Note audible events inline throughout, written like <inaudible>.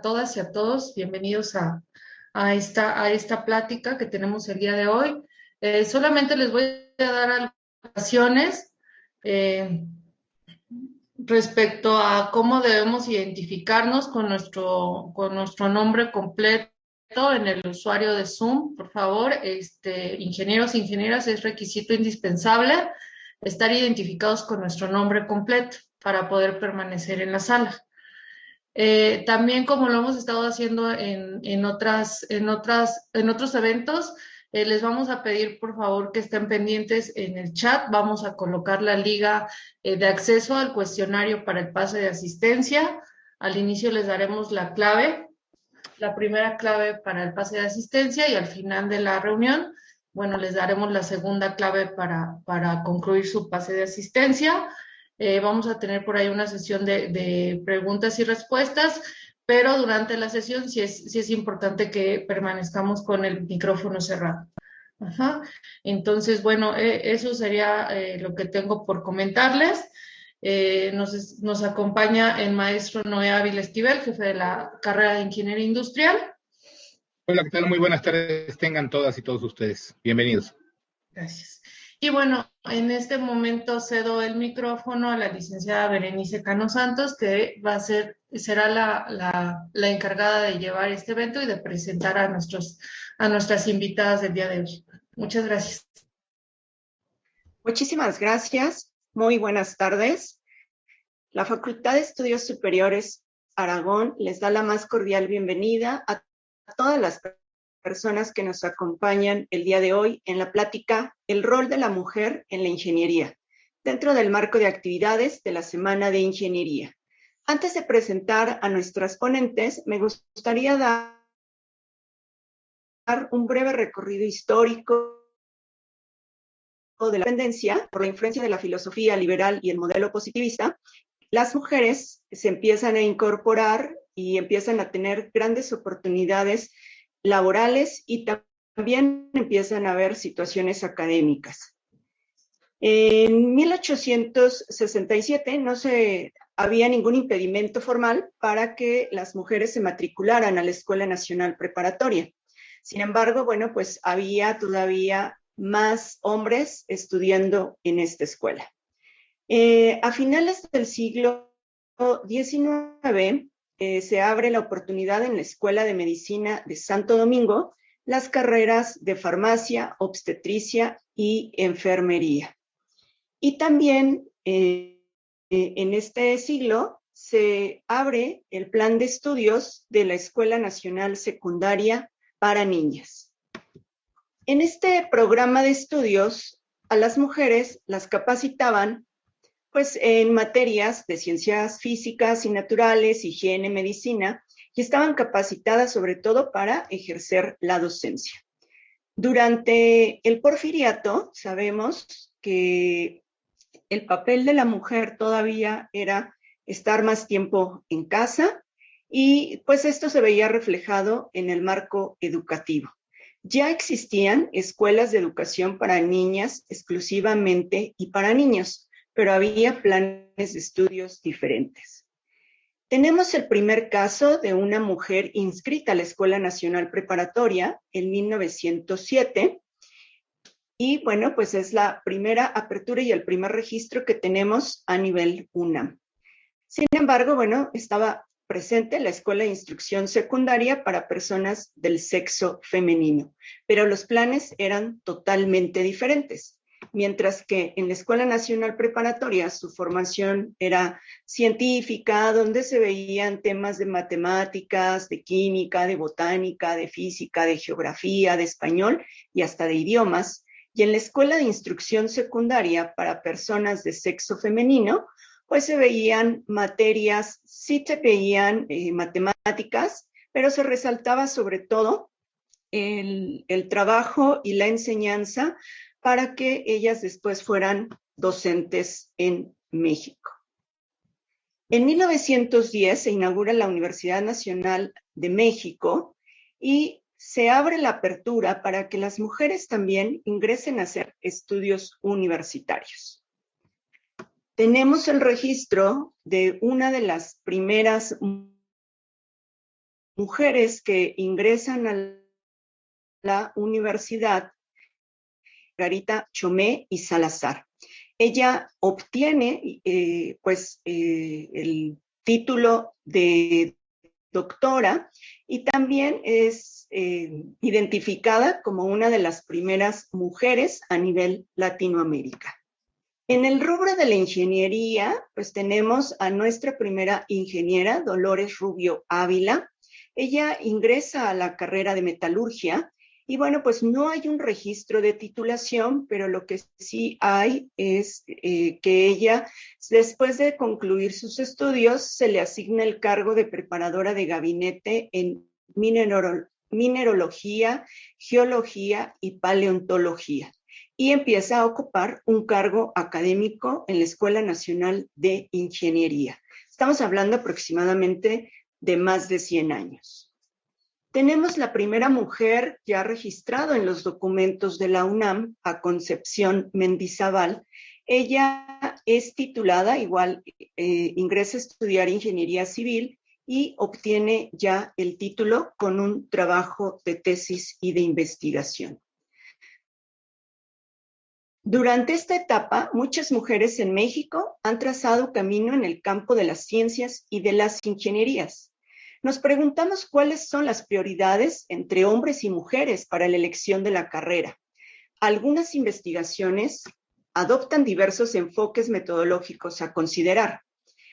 todas y a todos, bienvenidos a, a, esta, a esta plática que tenemos el día de hoy. Eh, solamente les voy a dar algunas eh, respecto a cómo debemos identificarnos con nuestro, con nuestro nombre completo en el usuario de Zoom. Por favor, este, ingenieros e ingenieras, es requisito indispensable estar identificados con nuestro nombre completo para poder permanecer en la sala. Eh, también como lo hemos estado haciendo en, en, otras, en, otras, en otros eventos, eh, les vamos a pedir por favor que estén pendientes en el chat. Vamos a colocar la liga eh, de acceso al cuestionario para el pase de asistencia. Al inicio les daremos la clave, la primera clave para el pase de asistencia y al final de la reunión, bueno, les daremos la segunda clave para, para concluir su pase de asistencia. Eh, vamos a tener por ahí una sesión de, preguntas y respuestas, pero durante la sesión sí es, sí es importante que permanezcamos con el micrófono cerrado. Ajá. Entonces, bueno, eh, eso sería eh, lo que tengo por comentarles. nos, nos, acompaña el maestro Noé Ávila Esquivel, jefe de la carrera de Ingeniería Industrial. Hola, ¿qué tal? Muy buenas tardes tengan todas y todos ustedes. Bienvenidos. Gracias. Y bueno, en este momento cedo el micrófono a la licenciada Berenice Cano Santos, que va a ser, será la, la, encargada de llevar este evento y de presentar a, nuestros, a nuestras invitadas del día de hoy. Muchas gracias. Muchísimas gracias. Muy buenas tardes. La Facultad de Estudios Superiores Aragón les da la más cordial bienvenida a todas las personas que nos acompañan el día de hoy en la plática El rol de la mujer en la ingeniería, dentro del marco de actividades de la Semana de Ingeniería. Antes de presentar a nuestras ponentes, me gustaría dar un breve recorrido histórico de la tendencia por la influencia de la filosofía liberal y el modelo positivista, las mujeres se empiezan a incorporar y empiezan a tener grandes oportunidades laborales y también empiezan a haber situaciones académicas. En 1867 no se había ningún impedimento formal para que las mujeres se matricularan a la Escuela Nacional Preparatoria. Sin embargo, bueno, pues había todavía más hombres estudiando en esta escuela. Eh, a finales del siglo XIX, eh, se abre la oportunidad en la Escuela de Medicina de Santo Domingo las carreras de farmacia, obstetricia y enfermería. Y también eh, eh, en este siglo se abre el plan de estudios de la Escuela Nacional Secundaria para Niñas. En este programa de estudios, a las mujeres las capacitaban pues en materias de ciencias físicas y naturales, higiene, medicina, y estaban capacitadas sobre todo para ejercer la docencia. Durante el porfiriato sabemos que el papel de la mujer todavía era estar más tiempo en casa y pues esto se veía reflejado en el marco educativo. Ya existían escuelas de educación para niñas exclusivamente y para niños, pero había planes de estudios diferentes. Tenemos el primer caso de una mujer inscrita a la Escuela Nacional Preparatoria en 1907. Y bueno, pues es la primera apertura y el primer registro que tenemos a nivel UNAM. Sin embargo, bueno, estaba presente la Escuela de Instrucción Secundaria para personas del sexo femenino, pero los planes eran totalmente diferentes mientras que en la Escuela Nacional Preparatoria su formación era científica, donde se veían temas de matemáticas, de química, de botánica, de física, de geografía, de español y hasta de idiomas. Y en la Escuela de Instrucción Secundaria para personas de sexo femenino, pues se veían materias, sí se veían eh, matemáticas, pero se resaltaba sobre todo el, el trabajo y la enseñanza para que ellas después fueran docentes en México. En 1910 se inaugura la Universidad Nacional de México y se abre la apertura para que las mujeres también ingresen a hacer estudios universitarios. Tenemos el registro de una de las primeras mujeres que ingresan a la universidad, Garita Chomé y Salazar. Ella obtiene eh, pues eh, el título de doctora y también es eh, identificada como una de las primeras mujeres a nivel Latinoamérica. En el rubro de la ingeniería, pues tenemos a nuestra primera ingeniera, Dolores Rubio Ávila. Ella ingresa a la carrera de metalurgia y bueno, pues no hay un registro de titulación, pero lo que sí hay es eh, que ella, después de concluir sus estudios, se le asigna el cargo de preparadora de gabinete en minerología, geología y paleontología y empieza a ocupar un cargo académico en la Escuela Nacional de Ingeniería. Estamos hablando aproximadamente de más de 100 años. Tenemos la primera mujer ya registrada en los documentos de la UNAM, a Concepción Mendizábal. Ella es titulada, igual eh, ingresa a estudiar ingeniería civil y obtiene ya el título con un trabajo de tesis y de investigación. Durante esta etapa, muchas mujeres en México han trazado camino en el campo de las ciencias y de las ingenierías. Nos preguntamos cuáles son las prioridades entre hombres y mujeres para la elección de la carrera. Algunas investigaciones adoptan diversos enfoques metodológicos a considerar.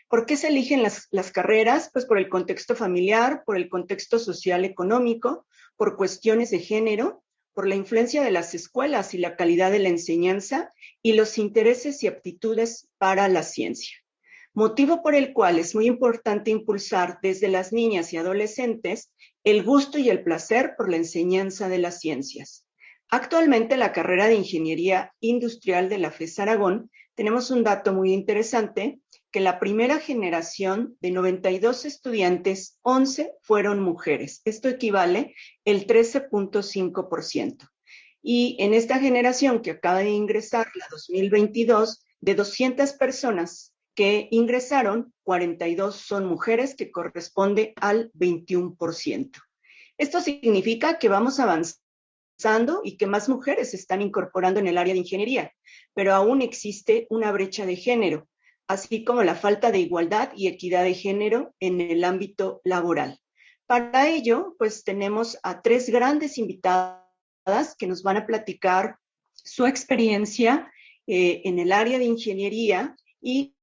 ¿Por qué se eligen las, carreras? Pues por el contexto familiar, por el contexto social económico, por cuestiones de género por la influencia de las escuelas y la calidad de la enseñanza y los intereses y aptitudes para la ciencia. Motivo por el cual es muy importante impulsar desde las niñas y adolescentes el gusto y el placer por la enseñanza de las ciencias. Actualmente la carrera de Ingeniería Industrial de la FES Aragón tenemos un dato muy interesante que la primera generación de 92 estudiantes, 11 fueron mujeres. Esto equivale el 13.5%. Y en esta generación que acaba de ingresar, la 2022, de 200 personas que ingresaron, 42 son mujeres, que corresponde al 21%. Esto significa que vamos avanzando y que más mujeres se están incorporando en el área de ingeniería, pero aún existe una brecha de género así como la falta de igualdad y equidad de género en el ámbito laboral. Para ello, pues tenemos a tres grandes invitadas que nos van a platicar su experiencia eh, en el área de ingeniería y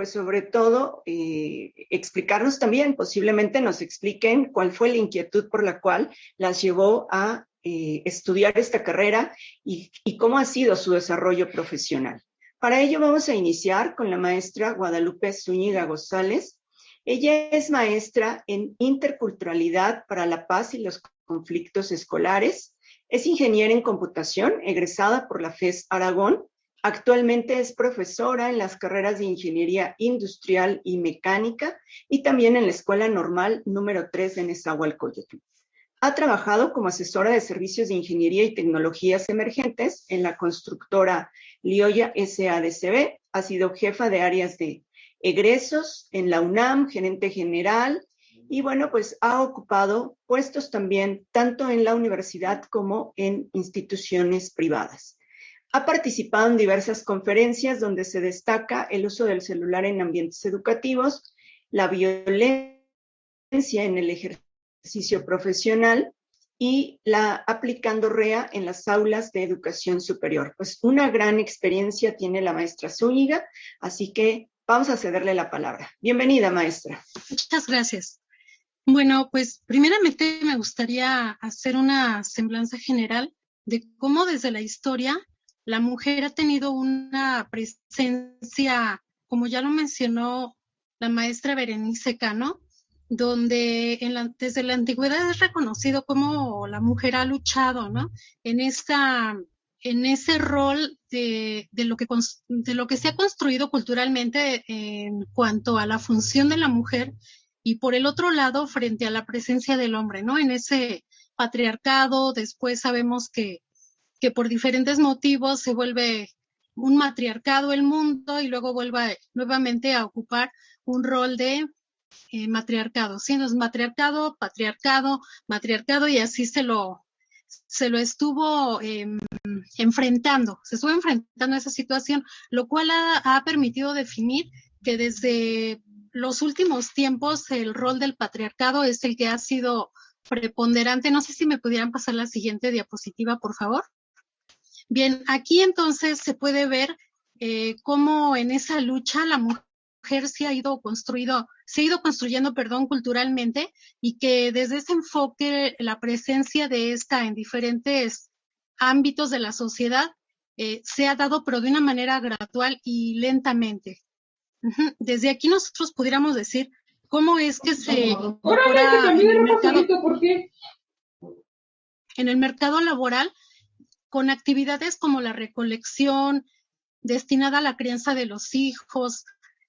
pues sobre todo eh, explicarnos también, posiblemente nos expliquen cuál fue la inquietud por la cual las llevó a eh, estudiar esta carrera y cómo ha sido su desarrollo profesional. Para ello vamos a iniciar con la maestra Guadalupe Zúñiga González. Ella es maestra en interculturalidad para la paz y los conflictos escolares. Es ingeniera en computación, egresada por la FES Aragón. Actualmente es profesora en las carreras de Ingeniería Industrial y Mecánica y también en la Escuela Normal número 3 de Nezahualcóyotl. Ha trabajado como asesora de servicios de ingeniería y tecnologías emergentes en la constructora Lioya SADCB. Ha sido jefa de áreas de egresos en la UNAM, gerente general, y bueno, pues ha ocupado puestos también tanto en la universidad como en instituciones privadas. Ha participado en diversas conferencias donde se destaca el uso del celular en ambientes educativos, la violencia en el ejercicio profesional y la aplicando REA en las aulas de educación superior. Pues una gran experiencia tiene la maestra Zúñiga, así que vamos a cederle la palabra. Bienvenida, maestra. Muchas gracias. Bueno, pues primeramente me gustaría hacer una semblanza general de cómo desde la historia la mujer ha tenido una presencia, como ya lo mencionó la maestra Berenice Cano, donde desde la antigüedad es reconocido como la mujer ha luchado, ¿no? En esa, en ese rol de, lo que, de lo que se ha construido culturalmente en cuanto a la función de la mujer y por el otro lado frente a la presencia del hombre, ¿no? En ese patriarcado, después sabemos que, que por diferentes motivos se vuelve un matriarcado el mundo y luego vuelve nuevamente a ocupar un rol de eh, matriarcado, ¿sí? Entonces, matriarcado, patriarcado, matriarcado, y así se lo, se lo estuvo em, enfrentando, se estuvo enfrentando a esa situación, lo cual ha, permitido definir que desde los últimos tiempos el rol del patriarcado es el que ha sido preponderante. No sé si me pudieran pasar la siguiente diapositiva, por favor. Bien, aquí entonces se puede ver eh, cómo en esa lucha la mujer se ha ido construido, se ha ido construyendo, perdón, culturalmente y que desde ese enfoque la presencia de esta en diferentes ámbitos de la sociedad eh, se ha dado, pero de una manera gradual y lentamente. Desde aquí nosotros pudiéramos decir cómo es que se incorpora en el mercado, en el mercado laboral con actividades como la recolección destinada a la crianza de los hijos,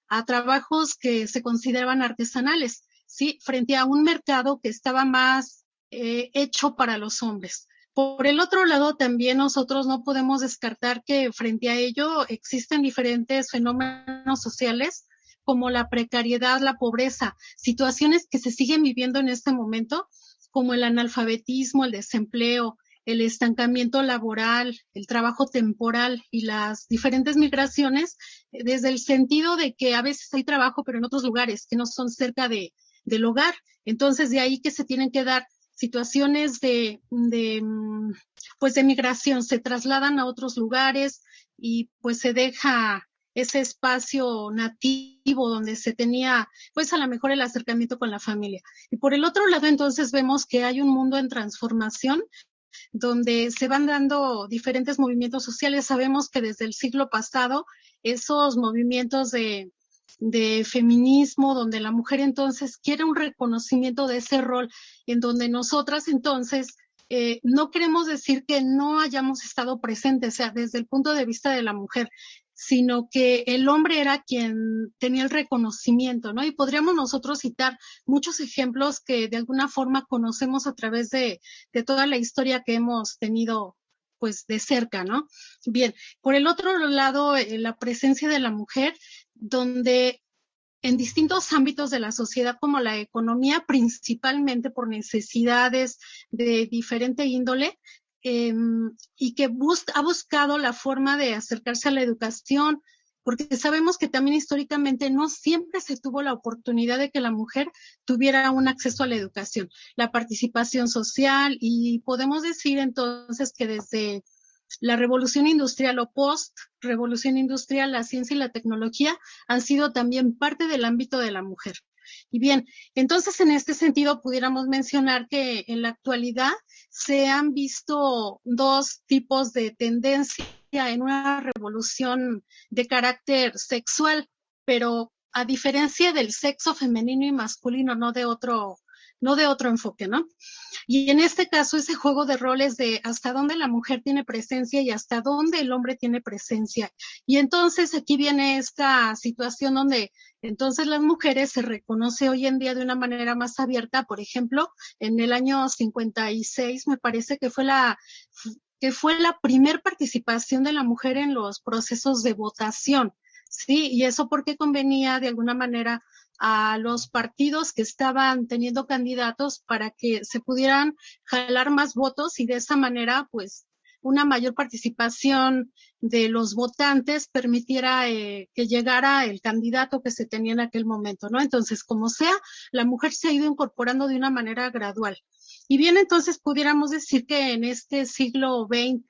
a trabajos que se consideraban artesanales, ¿sí? Frente a un mercado que estaba más eh, hecho para los hombres. Por el otro lado, también nosotros no podemos descartar que frente a ello existen diferentes fenómenos sociales como la precariedad, la pobreza, situaciones que se siguen viviendo en este momento, como el analfabetismo, el desempleo, el estancamiento laboral, el trabajo temporal y las diferentes migraciones, eh, desde el sentido de que a veces hay trabajo, pero en otros lugares que no son cerca de, del hogar. Entonces, de ahí que se tienen que dar situaciones de, de, mm, pues de migración, se trasladan a otros lugares y pues se deja ese espacio nativo donde se tenía, pues a lo mejor el acercamiento con la familia. Y por el otro lado, entonces vemos que hay un mundo en transformación donde se van dando diferentes movimientos sociales. Sabemos que desde el siglo pasado esos movimientos de, feminismo, donde la mujer entonces quiere un reconocimiento de ese rol, en donde nosotras entonces eh, no queremos decir que no hayamos estado presentes, o sea, desde el punto de vista de la mujer, sino que el hombre era quien tenía el reconocimiento, ¿no? Y podríamos nosotros citar muchos ejemplos que de alguna forma conocemos a través de, toda la historia que hemos tenido pues de cerca, ¿no? Bien, por el otro lado, eh, la presencia de la mujer, donde en distintos ámbitos de la sociedad como la economía, principalmente por necesidades de diferente índole, eh, y que ha buscado la forma de acercarse a la educación, porque sabemos que también históricamente no siempre se tuvo la oportunidad de que la mujer tuviera un acceso a la educación, la participación social y podemos decir entonces que desde la revolución industrial o post revolución industrial, la ciencia y la tecnología han sido también parte del ámbito de la mujer. Y bien, entonces en este sentido pudiéramos mencionar que en la actualidad se han visto dos tipos de tendencia en una revolución de carácter sexual, pero a diferencia del sexo femenino y masculino, no de otro no de otro enfoque, ¿no? Y en este caso, ese juego de roles de hasta dónde la mujer tiene presencia y hasta dónde el hombre tiene presencia. Y entonces aquí viene esta situación donde entonces las mujeres se reconoce hoy en día de una manera más abierta. Por ejemplo, en el año 56 me parece que fue la que fue la primer participación de la mujer en los procesos de votación. Sí, y eso porque convenía de alguna manera a los partidos que estaban teniendo candidatos para que se pudieran jalar más votos y de esa manera, pues, una mayor participación de los votantes permitiera eh, que llegara el candidato que se tenía en aquel momento, ¿no? Entonces, como sea, la mujer se ha ido incorporando de una manera gradual. Y bien, entonces pudiéramos decir que en este siglo XX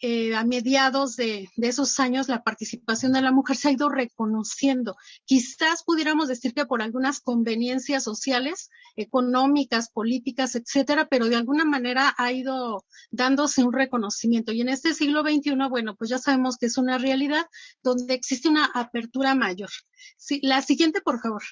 eh, a mediados de, esos años la participación de la mujer se ha ido reconociendo. Quizás pudiéramos decir que por algunas conveniencias sociales, económicas, políticas, etcétera, pero de alguna manera ha ido dándose un reconocimiento. Y en este siglo XXI, bueno, pues ya sabemos que es una realidad donde existe una apertura mayor. La siguiente, por favor.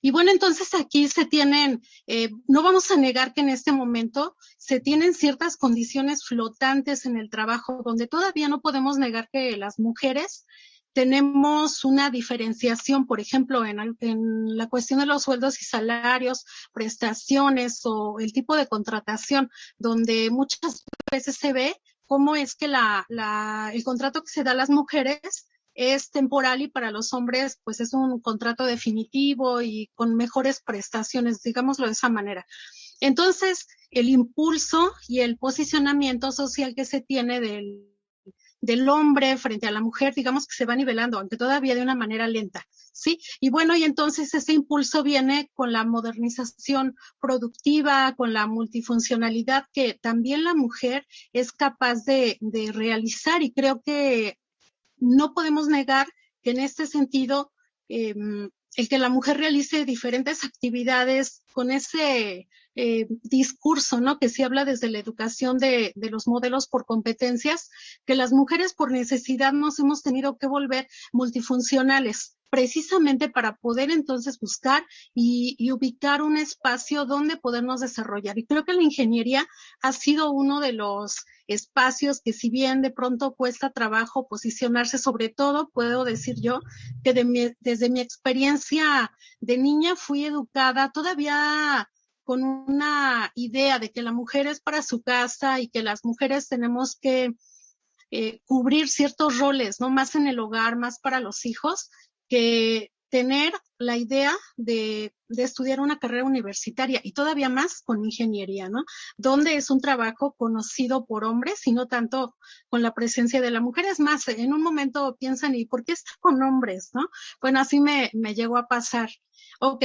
Y bueno, entonces aquí se tienen, eh, no vamos a negar que en este momento se tienen ciertas condiciones flotantes en el trabajo, donde todavía no podemos negar que las mujeres tenemos una diferenciación, por ejemplo, en, la cuestión de los sueldos y salarios, prestaciones o el tipo de contratación, donde muchas veces se ve cómo es que la, la, el contrato que se da a las mujeres es temporal y para los hombres pues es un contrato definitivo y con mejores prestaciones, digámoslo de esa manera. Entonces, el impulso y el posicionamiento social que se tiene del, del hombre frente a la mujer, digamos que se va nivelando, aunque todavía de una manera lenta, ¿sí? Y bueno, y entonces ese impulso viene con la modernización productiva, con la multifuncionalidad que también la mujer es capaz de, de realizar y creo que no podemos negar que en este sentido eh, el que la mujer realice diferentes actividades con ese eh, discurso, ¿no? Que se habla desde la educación de, de, los modelos por competencias, que las mujeres por necesidad nos hemos tenido que volver multifuncionales precisamente para poder entonces buscar y, y, ubicar un espacio donde podernos desarrollar. Y creo que la ingeniería ha sido uno de los espacios que si bien de pronto cuesta trabajo posicionarse, sobre todo puedo decir yo que de mi, desde mi experiencia de niña fui educada todavía con una idea de que la mujer es para su casa y que las mujeres tenemos que eh, cubrir ciertos roles, ¿no? Más en el hogar, más para los hijos que tener la idea de, de, estudiar una carrera universitaria y todavía más con ingeniería, ¿no? Donde es un trabajo conocido por hombres y no tanto con la presencia de la mujer. Es más, en un momento piensan, ¿y por qué está con hombres, no? Bueno, así me, me llegó a pasar. Ok,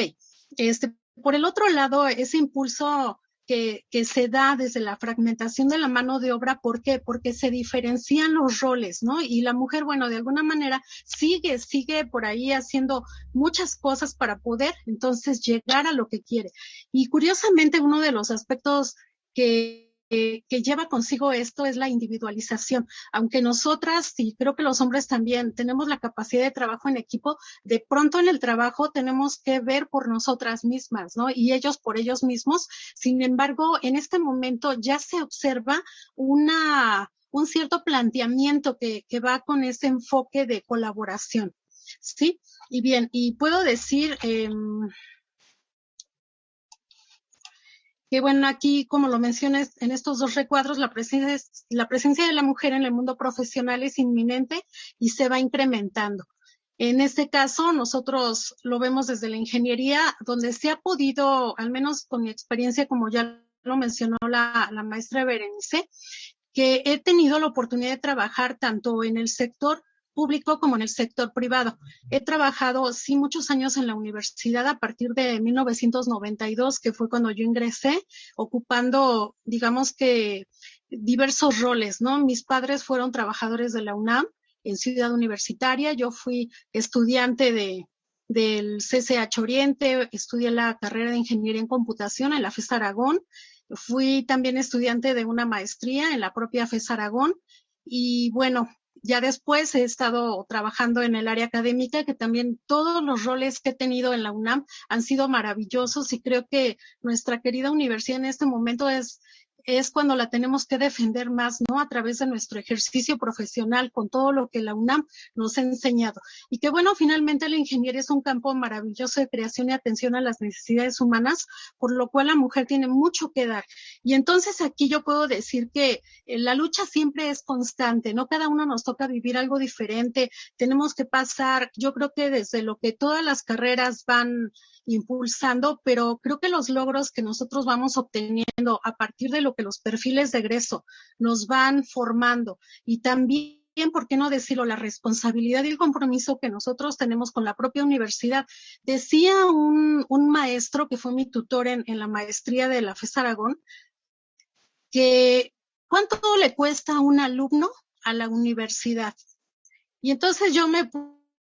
este, por el otro lado, ese impulso que, que, se da desde la fragmentación de la mano de obra. ¿Por qué? Porque se diferencian los roles, ¿no? Y la mujer, bueno, de alguna manera sigue, sigue por ahí haciendo muchas cosas para poder entonces llegar a lo que quiere. Y curiosamente, uno de los aspectos que que, lleva consigo esto es la individualización. Aunque nosotras, y creo que los hombres también, tenemos la capacidad de trabajo en equipo, de pronto en el trabajo tenemos que ver por nosotras mismas, ¿no? Y ellos por ellos mismos. Sin embargo, en este momento ya se observa una, un cierto planteamiento que, que va con ese enfoque de colaboración. ¿Sí? Y bien, y puedo decir, eh, que bueno, aquí, como lo mencioné en estos dos recuadros, la presencia, la presencia de la mujer en el mundo profesional es inminente y se va incrementando. En este caso, nosotros lo vemos desde la ingeniería, donde se ha podido, al menos con mi experiencia, como ya lo mencionó la, la maestra Berenice, que he tenido la oportunidad de trabajar tanto en el sector público como en el sector privado. He trabajado, sí, muchos años en la universidad a partir de 1992, que fue cuando yo ingresé, ocupando, digamos que, diversos roles, ¿no? Mis padres fueron trabajadores de la UNAM en Ciudad Universitaria, yo fui estudiante de, del CCH Oriente, estudié la carrera de Ingeniería en Computación en la FES Aragón, fui también estudiante de una maestría en la propia FES Aragón y bueno, ya después he estado trabajando en el área académica, que también todos los roles que he tenido en la UNAM han sido maravillosos y creo que nuestra querida universidad en este momento es es cuando la tenemos que defender más, ¿no? A través de nuestro ejercicio profesional con todo lo que la UNAM nos ha enseñado. Y que bueno, finalmente la ingeniería es un campo maravilloso de creación y atención a las necesidades humanas, por lo cual la mujer tiene mucho que dar. Y entonces aquí yo puedo decir que eh, la lucha siempre es constante, ¿no? Cada uno nos toca vivir algo diferente, tenemos que pasar, yo creo que desde lo que todas las carreras van impulsando, pero creo que los logros que nosotros vamos obteniendo a partir de lo que los perfiles de egreso nos van formando y también ¿por qué no decirlo? La responsabilidad y el compromiso que nosotros tenemos con la propia universidad. Decía un, un maestro que fue mi tutor en, en, la maestría de la FES Aragón, que ¿cuánto le cuesta a un alumno a la universidad? Y entonces yo me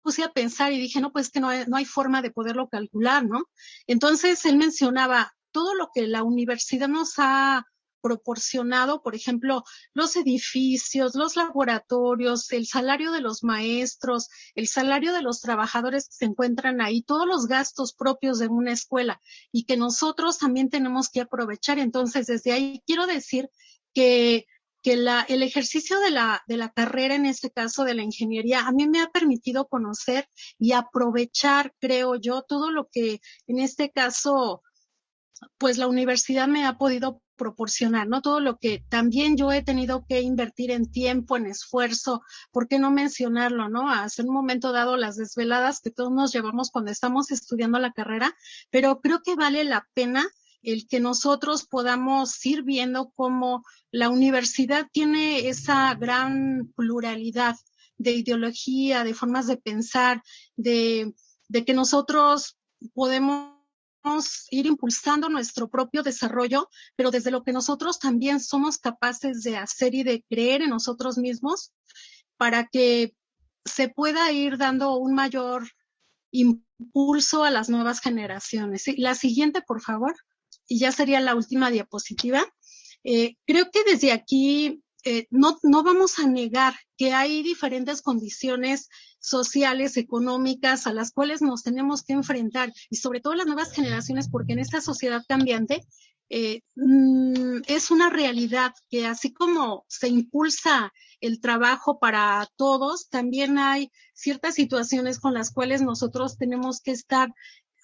puse a pensar y dije, no, pues que no no hay forma de poderlo calcular, ¿no? Entonces él mencionaba todo lo que la universidad nos ha proporcionado, por ejemplo, los edificios, los laboratorios, el salario de los maestros, el salario de los trabajadores que se encuentran ahí, todos los gastos propios de una escuela y que nosotros también tenemos que aprovechar. Entonces, desde ahí quiero decir que que la, el ejercicio de la, de la carrera, en este caso de la ingeniería, a mí me ha permitido conocer y aprovechar, creo yo, todo lo que en este caso, pues la universidad me ha podido proporcionar, ¿no? Todo lo que también yo he tenido que invertir en tiempo, en esfuerzo, ¿por qué no mencionarlo, no? Hace un momento dado las desveladas que todos nos llevamos cuando estamos estudiando la carrera, pero creo que vale la pena el que nosotros podamos ir viendo cómo la universidad tiene esa gran pluralidad de ideología, de formas de pensar, de, de que nosotros podemos ir impulsando nuestro propio desarrollo, pero desde lo que nosotros también somos capaces de hacer y de creer en nosotros mismos para que se pueda ir dando un mayor impulso a las nuevas generaciones. La siguiente, por favor, y ya sería la última diapositiva. Eh, creo que desde aquí eh, no, no vamos a negar que hay diferentes condiciones sociales, económicas, a las cuales nos tenemos que enfrentar, y sobre todo las nuevas generaciones, porque en esta sociedad cambiante eh, mm, es una realidad que así como se impulsa el trabajo para todos, también hay ciertas situaciones con las cuales nosotros tenemos que estar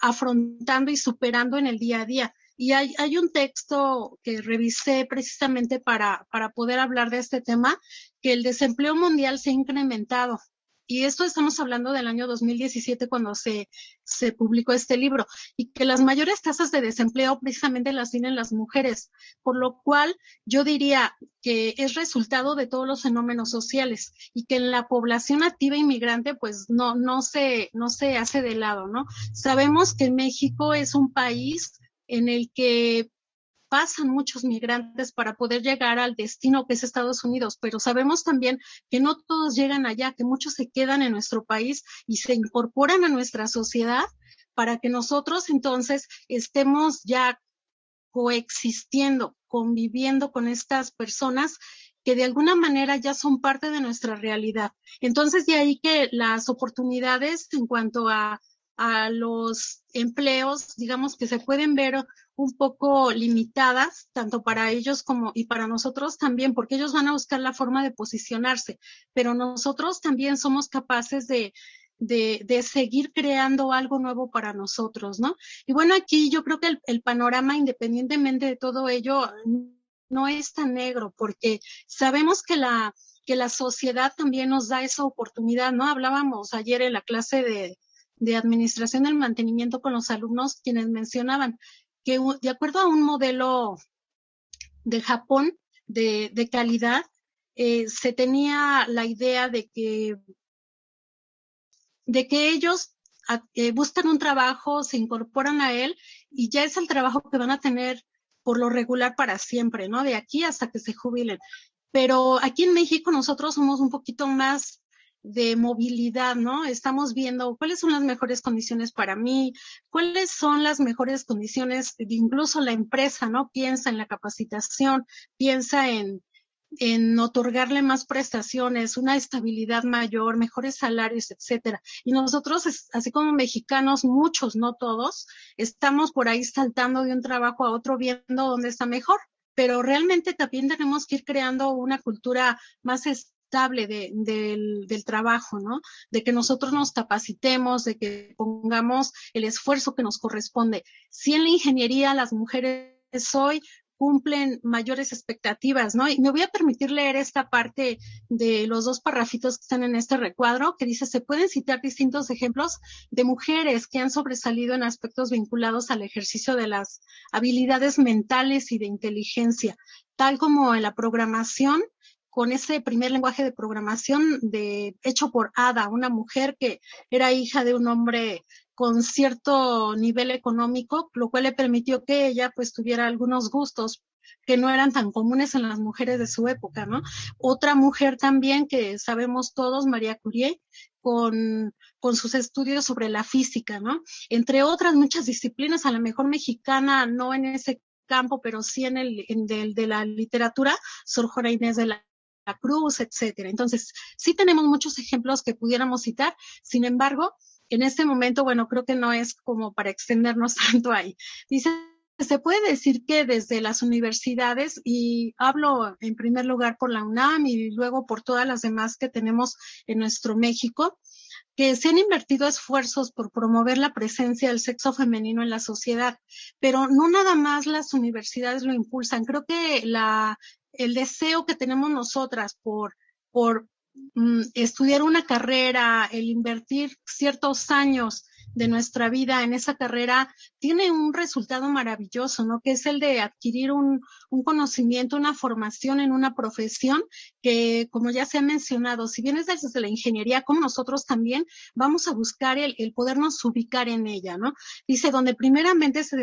afrontando y superando en el día a día. Y hay, hay un texto que revisé precisamente para, para poder hablar de este tema, que el desempleo mundial se ha incrementado y esto estamos hablando del año 2017 cuando se, se publicó este libro, y que las mayores tasas de desempleo precisamente las tienen las mujeres, por lo cual yo diría que es resultado de todos los fenómenos sociales y que en la población activa inmigrante pues no, no, se, no se hace de lado, ¿no? Sabemos que México es un país en el que pasan muchos migrantes para poder llegar al destino que es Estados Unidos, pero sabemos también que no todos llegan allá, que muchos se quedan en nuestro país y se incorporan a nuestra sociedad para que nosotros entonces estemos ya coexistiendo, conviviendo con estas personas que de alguna manera ya son parte de nuestra realidad. Entonces, de ahí que las oportunidades en cuanto a, a los empleos, digamos que se pueden ver un poco limitadas, tanto para ellos como y para nosotros también, porque ellos van a buscar la forma de posicionarse, pero nosotros también somos capaces de, de, seguir creando algo nuevo para nosotros, ¿no? Y bueno, aquí yo creo que el, el panorama, independientemente de todo ello, no es tan negro, porque sabemos que la, que la sociedad también nos da esa oportunidad, ¿no? Hablábamos ayer en la clase de, de administración del mantenimiento con los alumnos, quienes mencionaban que de acuerdo a un modelo de Japón de, de calidad, eh, se tenía la idea de que, de que ellos eh, buscan un trabajo, se incorporan a él y ya es el trabajo que van a tener por lo regular para siempre, ¿no? De aquí hasta que se jubilen. Pero aquí en México nosotros somos un poquito más de movilidad, ¿no? Estamos viendo cuáles son las mejores condiciones para mí, cuáles son las mejores condiciones, incluso la empresa, ¿no? Piensa en la capacitación, piensa en, en otorgarle más prestaciones, una estabilidad mayor, mejores salarios, etcétera. Y nosotros, así como mexicanos, muchos, no todos, estamos por ahí saltando de un trabajo a otro viendo dónde está mejor. Pero realmente también tenemos que ir creando una cultura más de, del, del trabajo, ¿no? De que nosotros nos capacitemos, de que pongamos el esfuerzo que nos corresponde. Si en la ingeniería las mujeres hoy cumplen mayores expectativas, ¿no? Y me voy a permitir leer esta parte de los dos parrafitos que están en este recuadro, que dice, se pueden citar distintos ejemplos de mujeres que han sobresalido en aspectos vinculados al ejercicio de las habilidades mentales y de inteligencia, tal como en la programación, con ese primer lenguaje de programación de, hecho por Ada, una mujer que era hija de un hombre con cierto nivel económico, lo cual le permitió que ella pues tuviera algunos gustos que no eran tan comunes en las mujeres de su época, ¿no? Otra mujer también que sabemos todos, María Curie, con, con sus estudios sobre la física, ¿no? Entre otras muchas disciplinas, a lo mejor mexicana, no en ese campo, pero sí en el, de la literatura, Sor Juana Inés de la Cruz, etcétera. Entonces, sí tenemos muchos ejemplos que pudiéramos citar, sin embargo, en este momento, bueno, creo que no es como para extendernos <laughs> tanto ahí. Dice, se puede decir que desde las universidades, y hablo en primer lugar por la UNAM y luego por todas las demás que tenemos en nuestro México, que se han invertido esfuerzos por promover la presencia del sexo femenino en la sociedad, pero no nada más las universidades lo impulsan. Creo que la, el deseo que tenemos nosotras por, por mm, estudiar una carrera, el invertir ciertos años de nuestra vida en esa carrera tiene un resultado maravilloso, ¿no? Que es el de adquirir un, un conocimiento, una formación en una profesión que, como ya se ha mencionado, si bien es desde la ingeniería, como nosotros también vamos a buscar el, el podernos ubicar en ella, ¿no? Dice, donde primeramente se,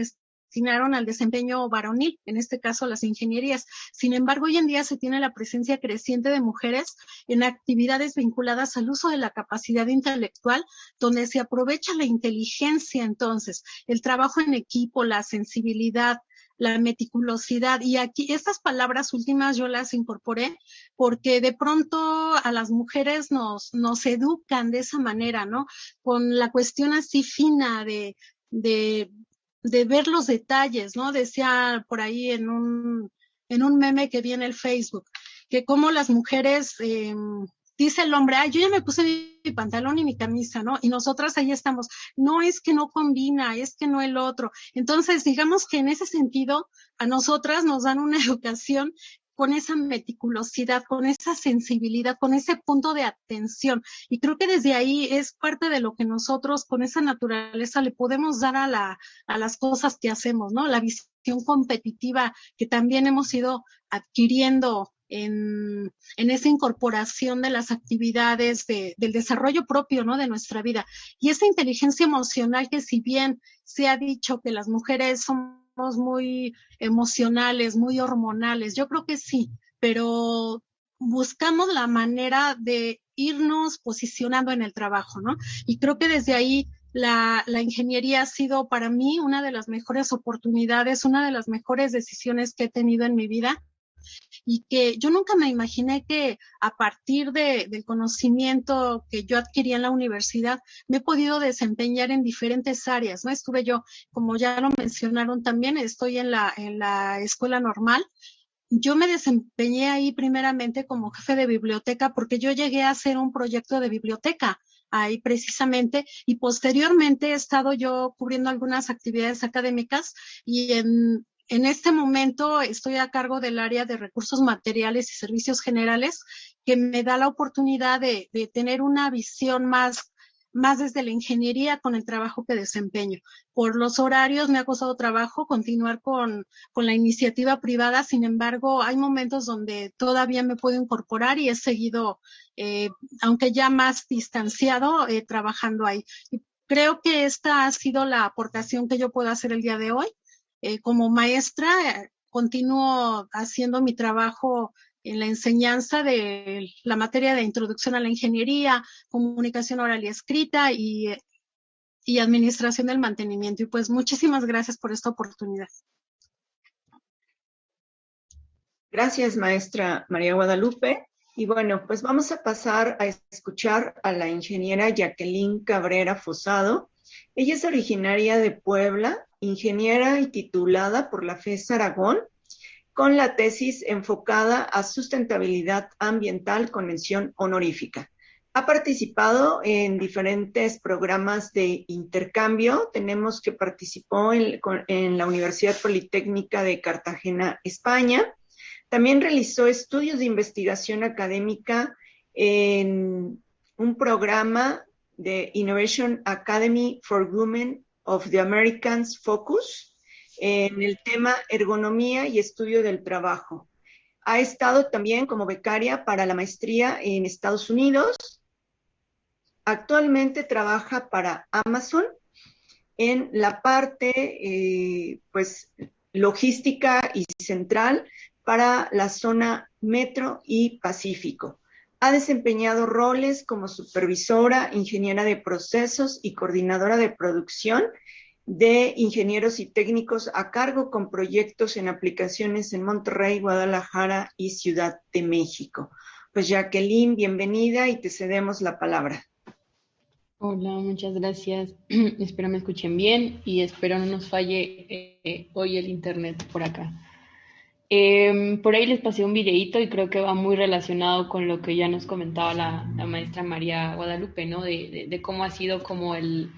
destinaron al desempeño varonil, en este caso las ingenierías. Sin embargo, hoy en día se tiene la presencia creciente de mujeres en actividades vinculadas al uso de la capacidad intelectual, donde se aprovecha la inteligencia entonces, el trabajo en equipo, la sensibilidad, la meticulosidad. Y aquí estas palabras últimas yo las incorporé porque de pronto a las mujeres nos, nos educan de esa manera, ¿no? Con la cuestión así fina de, de de ver los detalles, ¿no? Decía por ahí en un, en un meme que vi en el Facebook, que como las mujeres, eh, dice el hombre, ay, yo ya me puse mi pantalón y mi camisa, ¿no? Y nosotras ahí estamos, no es que no combina, es que no el otro. Entonces, digamos que en ese sentido, a nosotras nos dan una <laughs> educación con esa meticulosidad, con esa sensibilidad, con ese punto de atención. Y creo que desde ahí es parte de lo que nosotros con esa naturaleza le podemos dar a, la, a las cosas que hacemos, ¿no? La visión competitiva que también hemos ido adquiriendo en, esa incorporación de las actividades de, del desarrollo propio, ¿no? De nuestra vida. Y esa inteligencia emocional que si bien se ha dicho que las mujeres son muy emocionales, muy hormonales. Yo creo que sí, pero buscamos la manera de irnos posicionando en el trabajo, ¿no? Y creo que desde ahí la, ingeniería ha sido para mí una de las mejores oportunidades, una de las mejores decisiones que he tenido en mi vida y que yo nunca me imaginé que a partir de, del conocimiento que yo adquirí en la universidad me he podido desempeñar en diferentes áreas, ¿no? Estuve yo, como ya lo mencionaron también, estoy en la, en la escuela normal. Yo me desempeñé ahí primeramente como jefe de biblioteca porque yo llegué a hacer un proyecto de biblioteca ahí precisamente y posteriormente he estado yo cubriendo algunas actividades académicas y en en este momento estoy a cargo del área de recursos materiales y servicios generales, que me da la oportunidad de, tener una visión más, desde la ingeniería con el trabajo que desempeño. Por los horarios me ha costado trabajo continuar con, con la iniciativa privada, sin embargo, hay momentos donde todavía me puedo incorporar y he seguido, eh, aunque ya más distanciado, eh, trabajando ahí. creo que esta ha sido la aportación que yo puedo hacer el día de hoy. Eh, como maestra eh, continúo haciendo mi trabajo en la enseñanza de la materia de introducción a la ingeniería, comunicación oral y escrita y, y administración del mantenimiento. Y pues muchísimas gracias por esta oportunidad. Gracias, maestra María Guadalupe. Y bueno, pues vamos a pasar a escuchar a la ingeniera Jacqueline Cabrera Fosado. Ella es originaria de Puebla ingeniera y titulada por la FES Aragón, con la tesis enfocada a sustentabilidad ambiental con mención honorífica. Ha participado en diferentes programas de intercambio. Tenemos que participó en, en, la Universidad Politécnica de Cartagena, España. También realizó estudios de investigación académica en un programa de Innovation Academy for Women of the Americans Focus en el tema ergonomía y estudio del trabajo. Ha estado también como becaria para la maestría en Estados Unidos. Actualmente trabaja para Amazon en la parte, eh, pues, logística y central para la zona metro y pacífico. Ha desempeñado roles como supervisora, ingeniera de procesos y coordinadora de producción de ingenieros y técnicos a cargo con proyectos en aplicaciones en Monterrey, Guadalajara y Ciudad de México. Pues Jacqueline, bienvenida y te cedemos la palabra. Hola, muchas gracias. <clears throat> espero me escuchen bien y espero no nos falle eh, hoy el internet por acá. Em, por ahí les pasé un videíto y creo que va muy relacionado con lo que ya nos comentaba la, maestra María Guadalupe, ¿no? De, cómo ha sido como el,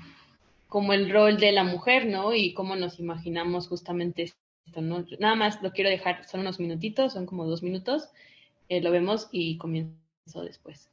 como el rol de la mujer, ¿no? Y cómo nos imaginamos justamente esto, ¿no? Nada más lo quiero dejar, son unos minutitos, son como dos minutos, eh, lo vemos y comienzo después.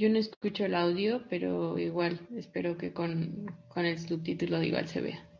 Yo no escucho el audio, pero igual espero que con, con el subtítulo igual se vea.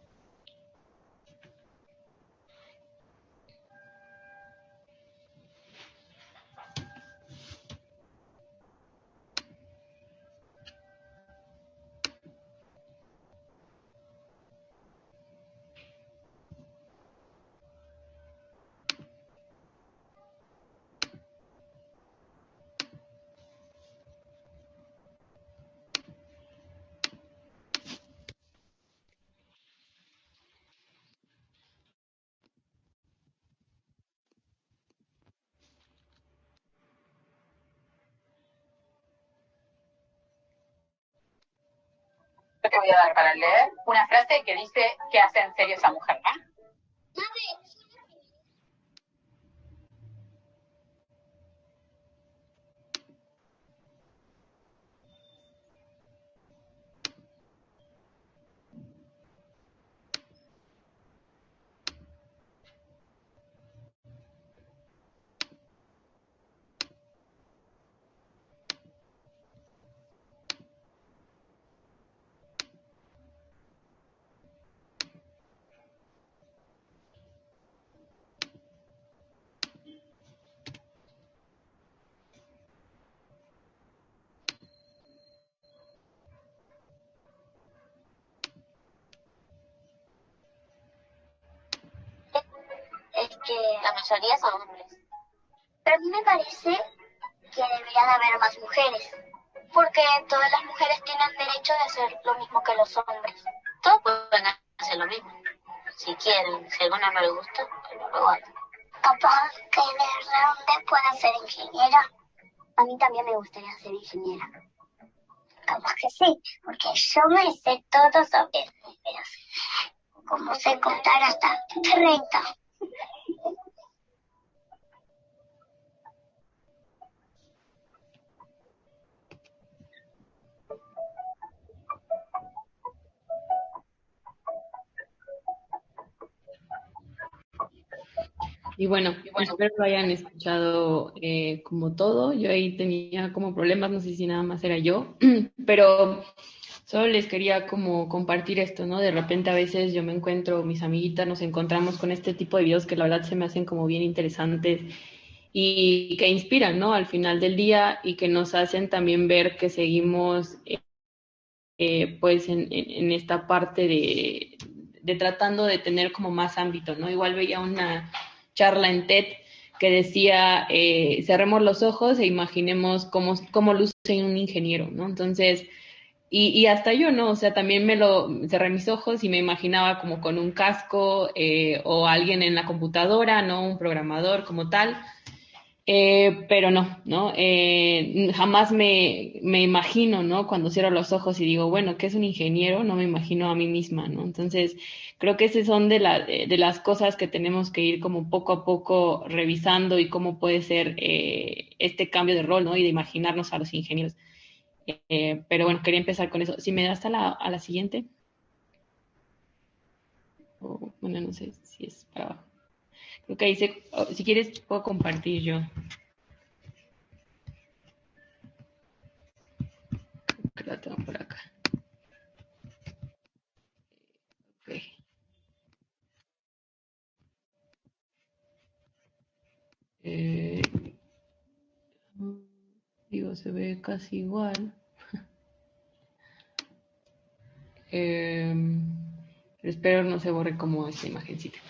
te dar para leer una frase que dice que hace en serio esa mujer, ¿no? La mayoría son hombres. Pero a mí me parece que debería de haber más mujeres, porque todas las mujeres tienen derecho de hacer lo mismo que los hombres. Todos pueden hacer lo mismo, si quieren, si alguna no le gusta, pero lo hagan. Capaz que de repente pueda ser ingeniera. A mí también me gustaría ser ingeniera. Capaz que sí, porque yo me sé todo sobre números. Como sé contar hasta 30. Y bueno, espero lo hayan escuchado eh, como todo. Yo ahí tenía como problemas, no sé si nada más era yo, <clears throat> pero solo les quería como compartir esto, ¿no? De repente a veces yo me encuentro, mis amiguitas nos encontramos con este tipo de videos que la verdad se me hacen como bien interesantes y que inspiran, ¿no? Al final del día y que nos hacen también ver que seguimos eh, pues en, en, esta parte de, de tratando de tener como más ámbito, ¿no? Igual veía una charla en TED que decía, eh, cerremos los ojos e imaginemos cómo, cómo luce un ingeniero, ¿no? Entonces, y, y, hasta yo, ¿no? O sea, también me lo cerré mis ojos y me imaginaba como con un casco eh, o alguien en la computadora, ¿no? Un programador como tal. Eh, pero no, ¿no? Eh, jamás me, me, imagino, ¿no? Cuando cierro los ojos y digo, bueno, ¿qué es un ingeniero? No me imagino a mí misma, ¿no? Entonces, creo que esas son de, la, de las cosas que tenemos que ir como poco a poco revisando y cómo puede ser eh, este cambio de rol, ¿no? Y de imaginarnos a los ingenieros. Eh, pero bueno, quería empezar con eso. Si me das a la, a la siguiente. O, bueno, no sé si es para abajo. Ok, oh, si quieres puedo compartir yo. La tengo por acá. Ok. Eh, digo, se ve casi igual. <laughs> eh, espero no se borre como esta imagencita.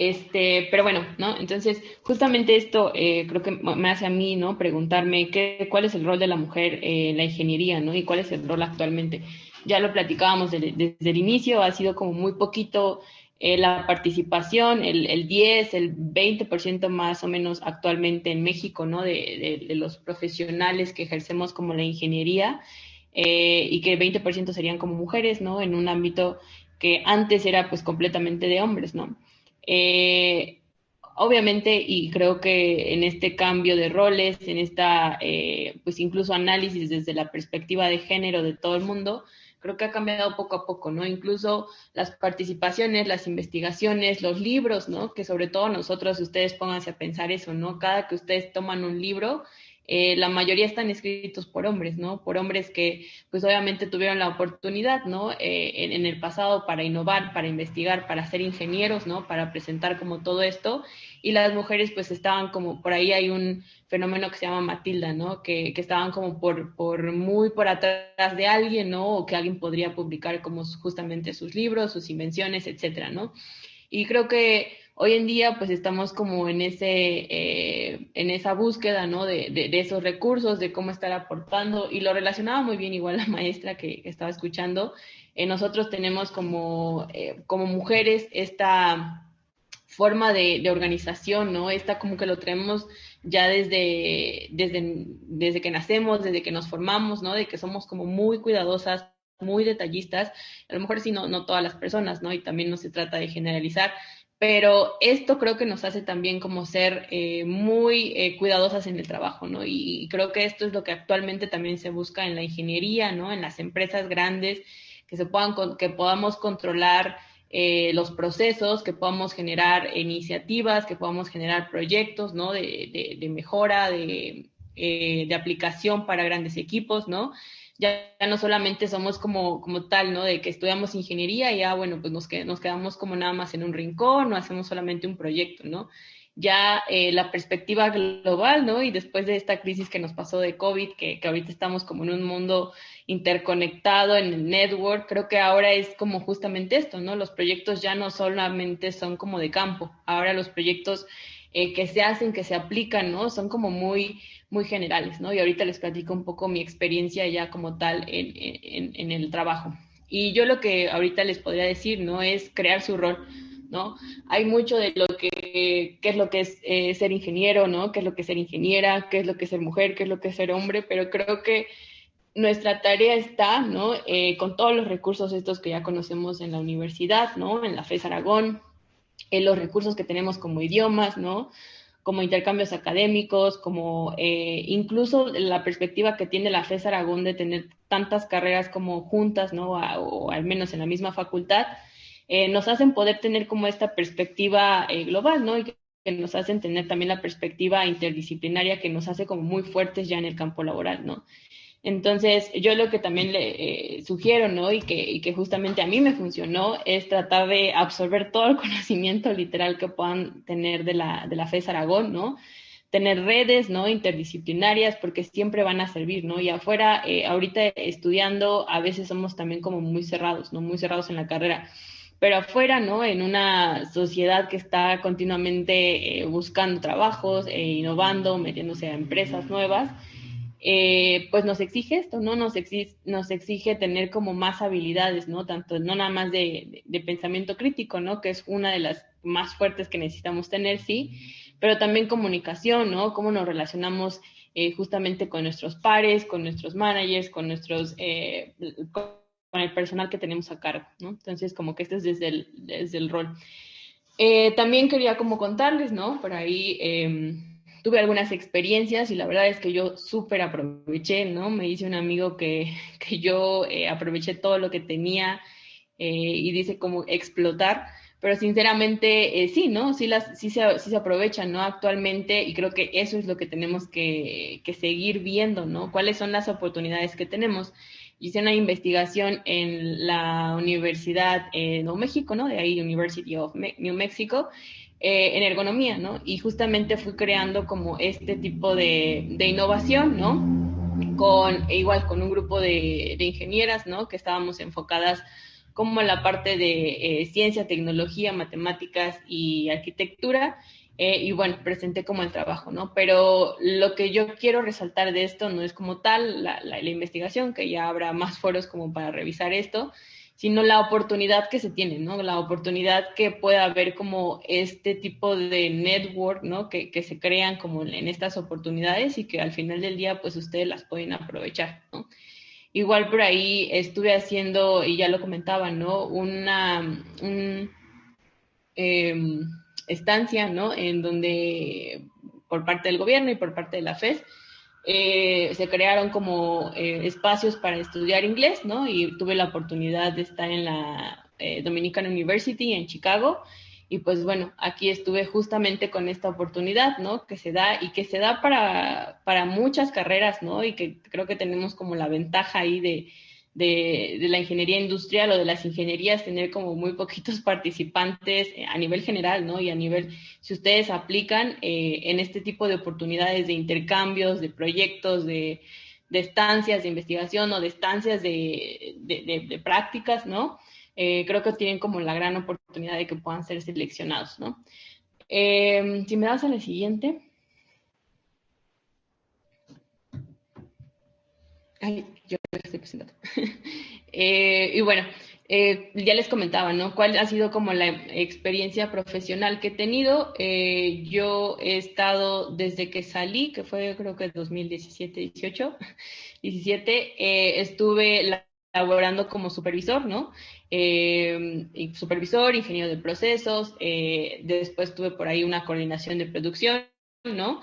Este, pero bueno, ¿no? Entonces, justamente esto eh, creo que me hace a mí, ¿no? Preguntarme qué, cuál es el rol de la mujer en la ingeniería, ¿no? Y cuál es el rol actualmente. Ya lo platicábamos desde, el inicio, ha sido como muy poquito eh, la participación, el, el, 10, el 20% más o menos actualmente en México, ¿no? De, de, los profesionales que ejercemos como la ingeniería eh, y que el 20% serían como mujeres, ¿no? En un ámbito que antes era pues completamente de hombres, ¿no? Eh, obviamente, y creo que en este cambio de roles, en esta, pues incluso análisis desde la perspectiva de género de todo el mundo, creo que ha cambiado poco a poco, ¿no? Incluso las participaciones, las investigaciones, los libros, ¿no? Que sobre todo nosotros, ustedes pónganse a pensar eso, ¿no? Cada que ustedes toman un libro, eh, la mayoría están escritos por hombres, ¿no? Por hombres que, pues obviamente tuvieron la oportunidad, ¿no? Eh, en, el pasado para innovar, para investigar, para ser ingenieros, ¿no? Para presentar como todo esto. Y las mujeres, pues estaban como, por ahí hay un fenómeno que se llama Matilda, ¿no? Que, que estaban como por, por muy por atrás de alguien, ¿no? O que alguien podría publicar como justamente sus libros, sus invenciones, etcétera, ¿no? Y creo que hoy en día pues estamos como en ese eh, en esa búsqueda no de, de, esos recursos de cómo estar aportando y lo relacionaba muy bien igual la <laughs> maestra que, estaba escuchando. Eh, nosotros tenemos como eh, como mujeres esta forma de, organización no esta como que lo traemos ya desde desde desde que nacemos desde que nos formamos no de que somos como muy cuidadosas muy detallistas. A lo mejor sí no no todas las personas no y también no se trata de generalizar pero esto creo que nos hace también como ser eh, muy eh, cuidadosas en el trabajo, ¿no? Y, creo que esto es lo que actualmente también se busca en la ingeniería, ¿no? En las empresas grandes, que se puedan, que podamos controlar eh, los procesos, que podamos generar iniciativas, que podamos generar proyectos, ¿no? De, de mejora, de, de aplicación para grandes equipos, ¿no? Ya, no solamente somos como, como tal, ¿no? De que estudiamos ingeniería y ya, bueno, pues nos, nos quedamos como nada más en un rincón, no hacemos solamente un proyecto, ¿no? Ya eh, la perspectiva global, ¿no? Y después de esta crisis que nos pasó de COVID, que, que ahorita estamos como en un mundo interconectado, en el network, creo que ahora es como justamente esto, ¿no? Los proyectos ya no solamente son como de campo, ahora los proyectos eh, que se hacen, que se aplican, ¿no? Son como muy, muy generales, ¿no? Y ahorita les platico un poco mi experiencia ya como tal en, en, el trabajo. Y yo lo que ahorita les podría decir, ¿no? Es crear su rol, ¿no? Hay mucho de lo que, qué es lo que es eh, ser ingeniero, ¿no? Qué es lo que es ser ingeniera, qué es lo que es ser mujer, qué es lo que es ser hombre, pero creo que nuestra tarea está, ¿no? Eh, con todos los recursos estos que ya conocemos en la universidad, ¿no? En la FES Aragón, en los recursos que tenemos como idiomas, ¿no? Como intercambios académicos, como eh, incluso la perspectiva que tiene la FES Aragón de tener tantas carreras como juntas, ¿no? o al menos en la misma facultad, eh, nos hacen poder tener como esta perspectiva eh, global, ¿no? Y que, nos hacen tener también la perspectiva interdisciplinaria que nos hace como muy fuertes ya en el campo laboral, ¿no? Entonces, yo lo que también le eh, sugiero, ¿no? Y que, y que justamente a mí me funcionó es tratar de absorber todo el <laughs> conocimiento literal que puedan tener de la, de la FES Aragón, ¿no? Tener redes, ¿no? Interdisciplinarias, porque siempre van a servir, ¿no? Y afuera, eh, ahorita estudiando, a veces somos también como muy cerrados, ¿no? Muy cerrados en la carrera. Pero afuera, ¿no? En una sociedad que está continuamente eh, buscando trabajos, innovando, metiéndose a empresas nuevas, eh, pues nos exige esto, ¿no? Nos exige, nos exige tener como más habilidades, ¿no? Tanto, no nada más de, pensamiento crítico, ¿no? Que es una de las más fuertes que necesitamos tener, sí, pero también comunicación, ¿no? Cómo nos relacionamos eh, justamente con nuestros pares, con nuestros managers, con nuestros, eh, con el personal que tenemos a cargo, ¿no? Entonces, como que este es desde el, desde el rol. también quería como contarles, ¿no? Por ahí em, tuve algunas experiencias y la verdad es que yo súper aproveché, ¿no? Me dice un amigo que, <laughs> que yo eh, aproveché todo lo que tenía eh, y dice como explotar, pero sinceramente eh, sí, ¿no? Sí, las, sí, se, sí se aprovechan, ¿no? Actualmente y creo que eso es lo que tenemos que, que seguir viendo, ¿no? ¿Cuáles son las oportunidades que tenemos? Hice una investigación en la Universidad de Nuevo México, ¿no? De ahí, University of New Mexico, eh, en ergonomía, ¿no? Y justamente fui creando como este tipo de, de innovación, ¿no? Con, e igual con un grupo de, de, ingenieras, ¿no? Que estábamos enfocadas como en la parte de eh, ciencia, tecnología, matemáticas y arquitectura. Eh, y bueno, presenté como el trabajo, ¿no? Pero lo que yo quiero resaltar de esto no es como tal la, la, la investigación, que ya habrá más foros como para revisar esto, sino la oportunidad que se tiene, ¿no? La oportunidad que pueda haber como este tipo de network, ¿no? Que, que se crean como en estas oportunidades y que al final del día, pues ustedes las pueden aprovechar, ¿no? Igual por ahí estuve haciendo, y ya lo comentaba, ¿no? Una em, estancia, ¿no? En donde por parte del gobierno y por parte de la FES eh, se crearon como eh, espacios para estudiar inglés, ¿no? Y tuve la oportunidad de estar en la eh, Dominican University en Chicago. Y pues bueno, aquí estuve justamente con esta oportunidad, ¿no? Que se da y que se da para, para muchas carreras, ¿no? Y que creo que tenemos como la ventaja ahí de, de, la ingeniería industrial o de las ingenierías tener como muy poquitos <laughs> participantes eh, a nivel general, ¿no? Y a nivel, si ustedes aplican eh, en este tipo de oportunidades de intercambios, de proyectos, de, estancias de investigación o de estancias de, prácticas, ¿no? Eh, creo que tienen como la gran oportunidad de que puedan ser seleccionados, ¿no? si me das a la siguiente. Ay, yo estoy presentando. <laughs> Eh, y bueno, eh, ya les comentaba, ¿no? ¿Cuál ha sido como la experiencia profesional que he tenido? Eh, yo he estado desde que salí, que fue creo que 2017, 18, 17, estuve laborando como supervisor, ¿no? supervisor, ingeniero de procesos, después tuve por ahí una coordinación de producción, ¿no?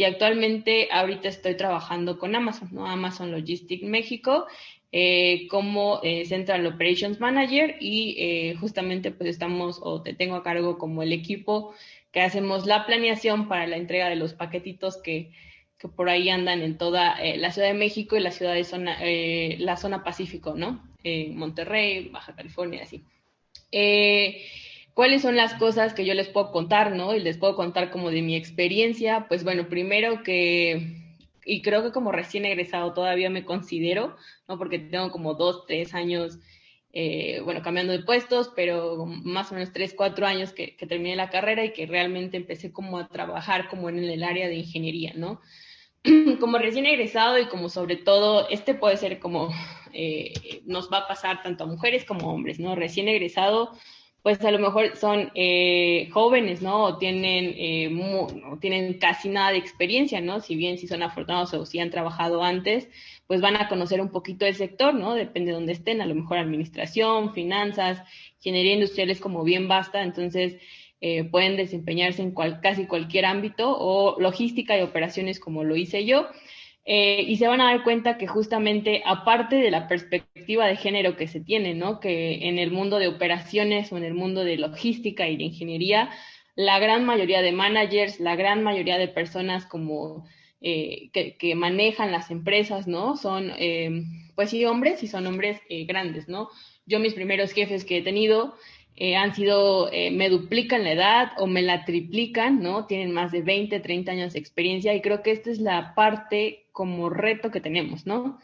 Y actualmente ahorita estoy trabajando con Amazon, ¿no? Amazon Logistics México eh, como eh, Central Operations Manager y eh, justamente pues estamos o te tengo a cargo como el equipo que hacemos la planeación para la entrega de los paquetitos que, que por ahí andan en toda la Ciudad de México y la ciudad de zona, la zona Pacífico, ¿no? Monterrey, Baja California, así. ¿Cuáles son las cosas que yo les puedo contar, no? Y les puedo contar como de mi experiencia. Pues bueno, primero que, y creo que como recién egresado todavía me considero, ¿no? Porque tengo como dos, tres años, eh, bueno, cambiando de puestos, pero más o menos tres, cuatro años que, terminé la carrera y que realmente empecé como a trabajar como en el área de ingeniería, ¿no? <clears throat> como recién egresado y como sobre todo, este puede ser como, eh, nos va a pasar tanto a mujeres como a hombres, ¿no? Recién egresado pues a lo mejor son eh, jóvenes, ¿no? O tienen, eh, tienen casi nada de experiencia, ¿no? Si bien si son afortunados o si han trabajado antes, pues van a conocer un poquito el sector, ¿no? Depende de dónde estén, a lo mejor administración, finanzas, ingeniería industrial es como bien basta, entonces eh, pueden desempeñarse en casi cualquier ámbito o logística y operaciones como lo hice yo. Eh, y se van a dar cuenta que justamente, aparte de la perspectiva de género que se tiene, ¿no? Que en el mundo de operaciones o en el mundo de logística y de ingeniería, la gran mayoría de managers, la gran mayoría de personas como eh, que, manejan las empresas, ¿no? Son, eh, pues sí, hombres y son hombres grandes, ¿no? Yo mis primeros jefes que he tenido eh, han sido, eh, me duplican la edad o me la triplican, ¿no? Tienen más de 20, 30 años de experiencia y creo que esta es la parte como reto que tenemos, ¿no?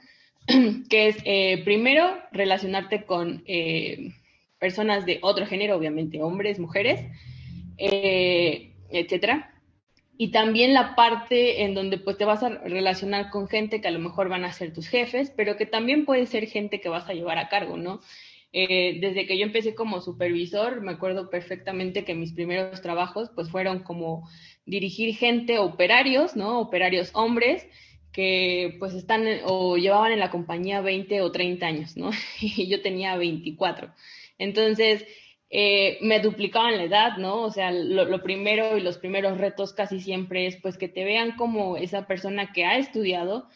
<clears throat> que es, eh, primero, relacionarte con personas de otro género, obviamente hombres, mujeres, etcétera. Y también la parte en donde pues te vas a relacionar con gente que a lo mejor van a ser tus jefes, pero que también puede ser gente que vas a llevar a cargo, ¿no? Eh, desde que yo empecé como supervisor, me acuerdo perfectamente que mis primeros trabajos pues fueron como dirigir gente, operarios, ¿no? Operarios hombres que pues están o llevaban en la compañía 20 o 30 años, ¿no? <laughs> Y yo tenía 24. Entonces, eh, me duplicaban la edad, ¿no? O sea, lo, lo, primero y los primeros retos casi siempre es pues que te vean como esa persona que ha estudiado,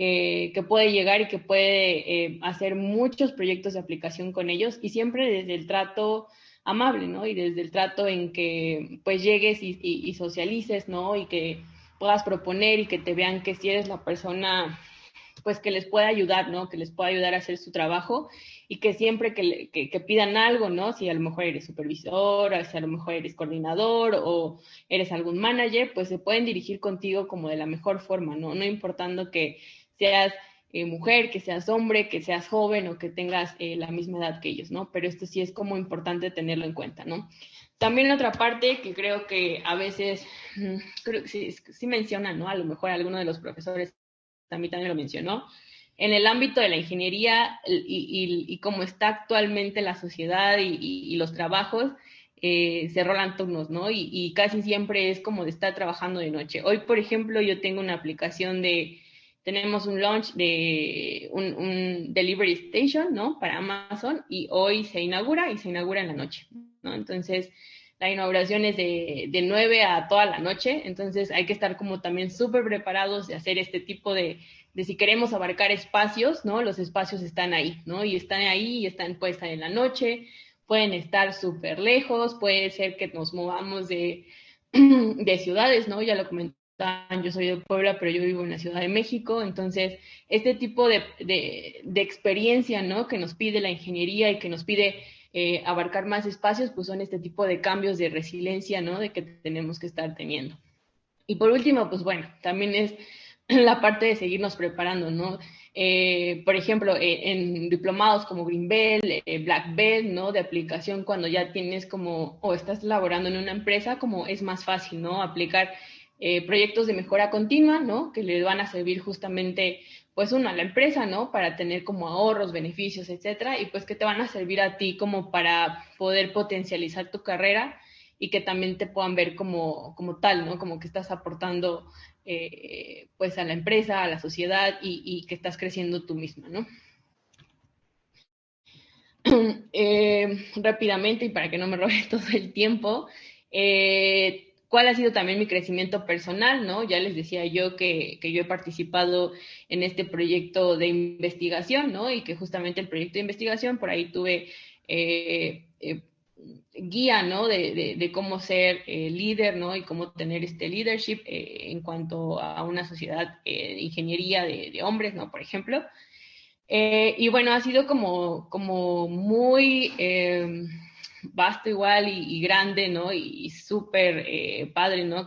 que, puede llegar y que puede eh, hacer muchos proyectos de aplicación con ellos y siempre desde el trato amable, ¿no? Y desde el trato en que pues llegues y, socialices, ¿no? Y que puedas proponer y que te vean que si eres la persona pues que les pueda ayudar, ¿no? Que les pueda ayudar a hacer su trabajo y que siempre que, que, pidan algo, ¿no? Si a lo mejor eres supervisor, o si a lo mejor eres coordinador o eres algún manager, pues se pueden dirigir contigo como de la mejor forma, ¿no? No importando que seas eh, mujer, que seas hombre, que seas joven o que tengas eh, la misma edad que ellos, ¿no? Pero esto sí es como importante tenerlo en cuenta, ¿no? También otra parte que creo que a veces, mm, creo que sí, sí mencionan, ¿no? A lo mejor alguno de los profesores también, lo mencionó, en el ámbito de la ingeniería y, cómo está actualmente la sociedad y, los trabajos, eh, se rolan turnos, ¿no? Y, casi siempre es como de estar trabajando de noche. Hoy, por ejemplo, yo tengo una aplicación de, tenemos un launch de un, delivery station, ¿no? Para Amazon y hoy se inaugura y se inaugura en la noche, ¿no? Entonces, la inauguración es de, de 9 a toda la noche, entonces hay que estar como también súper preparados de hacer este tipo de, de si queremos abarcar espacios, ¿no? Los espacios están ahí, ¿no? Y están ahí y están, pueden estar en la noche, pueden estar súper lejos, puede ser que nos movamos de, <clears throat> de ciudades, ¿no? Ya lo yo soy de Puebla, pero yo vivo en la Ciudad de México, entonces este tipo de, de, de experiencia, ¿no? Que nos pide la ingeniería y que nos pide eh, abarcar más espacios, pues son este tipo de cambios de resiliencia, ¿no? De que tenemos que estar teniendo. Y por último, pues bueno, también es <clears throat> la parte de seguirnos preparando, ¿no? Eh, por ejemplo, eh, en diplomados como Green Belt, eh, Black Belt, ¿no? De aplicación cuando ya tienes como, o estás laborando en una empresa, como es más fácil, ¿no? Aplicar proyectos de mejora continua, ¿no? Que le van a servir justamente, pues, uno a la empresa, ¿no? Para tener como ahorros, beneficios, etcétera, y pues que te van a servir a ti como para poder potencializar tu carrera y que también te puedan ver como, como tal, ¿no? Como que estás aportando eh, pues a la empresa, a la sociedad y, que estás creciendo tú misma, ¿no? <clears throat> Eh, rápidamente y para que no me robe <laughs> todo el tiempo, eh, ¿cuál ha sido también mi crecimiento personal? ¿no? Ya les decía yo que, que, yo he participado en este proyecto de investigación, ¿no? Y que justamente el proyecto de investigación, por ahí tuve guía, ¿no? De, de, cómo ser eh, líder, ¿no? Y cómo tener este leadership eh, en cuanto a una sociedad eh, de ingeniería de, hombres, ¿no? Por ejemplo. y bueno, ha sido como, como muy vasto igual y, grande, ¿no? Y, súper padre, ¿no?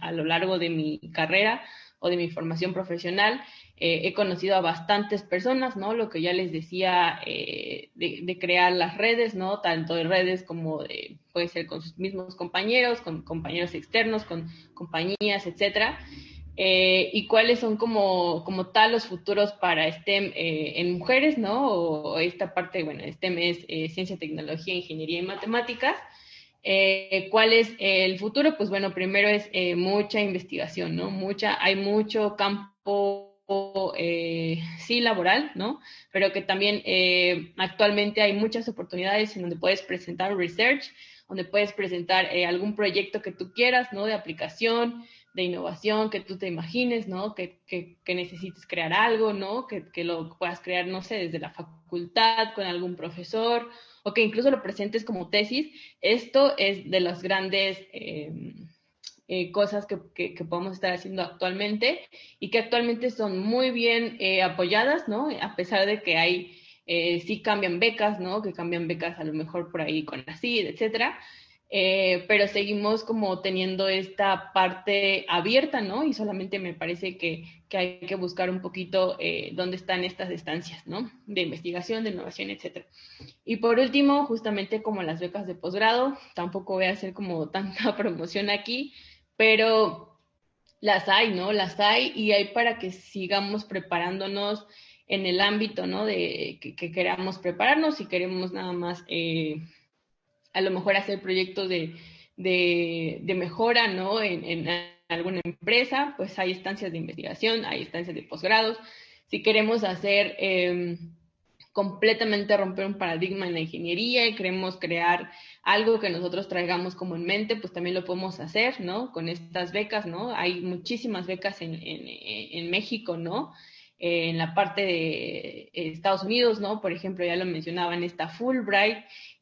a lo largo de mi carrera o de mi formación profesional. Eh, he conocido a bastantes personas, ¿no? Lo que ya les decía eh, de, crear las redes, ¿no? Tanto de redes como de, puede ser con sus mismos compañeros, con compañeros externos, con compañías, etcétera. Eh, y cuáles son como, como tal los futuros para STEM en mujeres, ¿no? O, esta parte, bueno, STEM es ciencia, tecnología, ingeniería y matemáticas. ¿Cuál es el futuro? Pues bueno, primero es mucha investigación, ¿no? Mucha, hay mucho campo eh, sí laboral, ¿no? Pero que también eh, actualmente hay muchas oportunidades en donde puedes presentar research, donde puedes presentar eh, algún proyecto que tú quieras, ¿no? De aplicación, de innovación, que tú te imagines, ¿no? Que, que, necesites crear algo, ¿no? Que, que, lo puedas crear, no sé, desde la facultad, con algún profesor, o que incluso lo presentes como tesis. Esto es de los grandes eh, cosas que, que, podemos estar haciendo actualmente y que actualmente son muy bien eh, apoyadas, ¿no? A pesar de que hay, eh, sí cambian becas, ¿no? Que cambian becas a lo mejor por ahí con la CID, etcétera. Pero seguimos como teniendo esta parte abierta, ¿no? Y solamente me parece que, que hay que buscar un poquito dónde están estas estancias, ¿no? De investigación, de innovación, etcétera. Y por último, justamente como las becas de posgrado, tampoco voy a hacer como <laughs> tanta promoción aquí, pero las hay, ¿no? Las hay y hay para que sigamos preparándonos en el ámbito, ¿no? De que, queramos prepararnos y queremos nada más, eh, a lo mejor hacer proyectos de, de, mejora, ¿no? En, alguna empresa, pues hay estancias de investigación, hay estancias de posgrados. Si queremos hacer... Eh, completamente romper un paradigma en la ingeniería y queremos crear algo que nosotros traigamos como en mente, pues también lo podemos hacer, ¿no? Con estas becas, ¿no? Hay muchísimas becas en, en, México, ¿no? En la parte de Estados Unidos, ¿no? Por ejemplo, ya lo mencionaban, está Fulbright,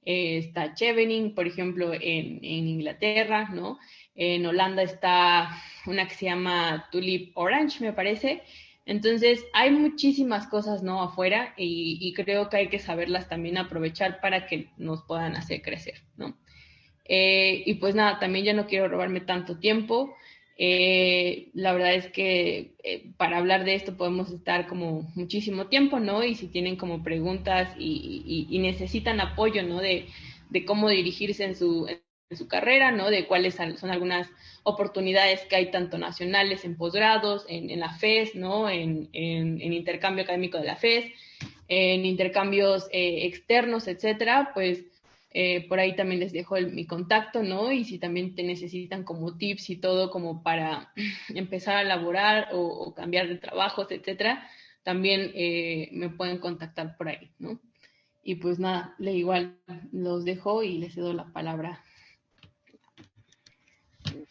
eh, está Chevening, por ejemplo, en, en, Inglaterra, ¿no? En Holanda está una que se llama Tulip Orange, me parece, entonces, hay muchísimas cosas, ¿no? Afuera y, creo que hay que saberlas también aprovechar para que nos puedan hacer crecer, ¿no? Eh, y pues nada, también ya no quiero robarme tanto tiempo. Eh, la verdad es que eh, para hablar de esto podemos estar como muchísimo tiempo, ¿no? Y si tienen como preguntas y, necesitan apoyo, ¿no? De, cómo dirigirse en su, su carrera, ¿no? De cuáles son algunas oportunidades que hay tanto nacionales en posgrados, en, la FES, ¿no? En, intercambio académico de la FES, en intercambios eh, externos, etcétera, pues eh, por ahí también les dejo mi contacto, ¿no? Y si también te necesitan como tips y todo como para <clears throat> empezar a laborar o, cambiar de trabajos, etcétera, también eh, me pueden contactar por ahí, ¿no? Y pues nada, le igual los dejo y les cedo la palabra.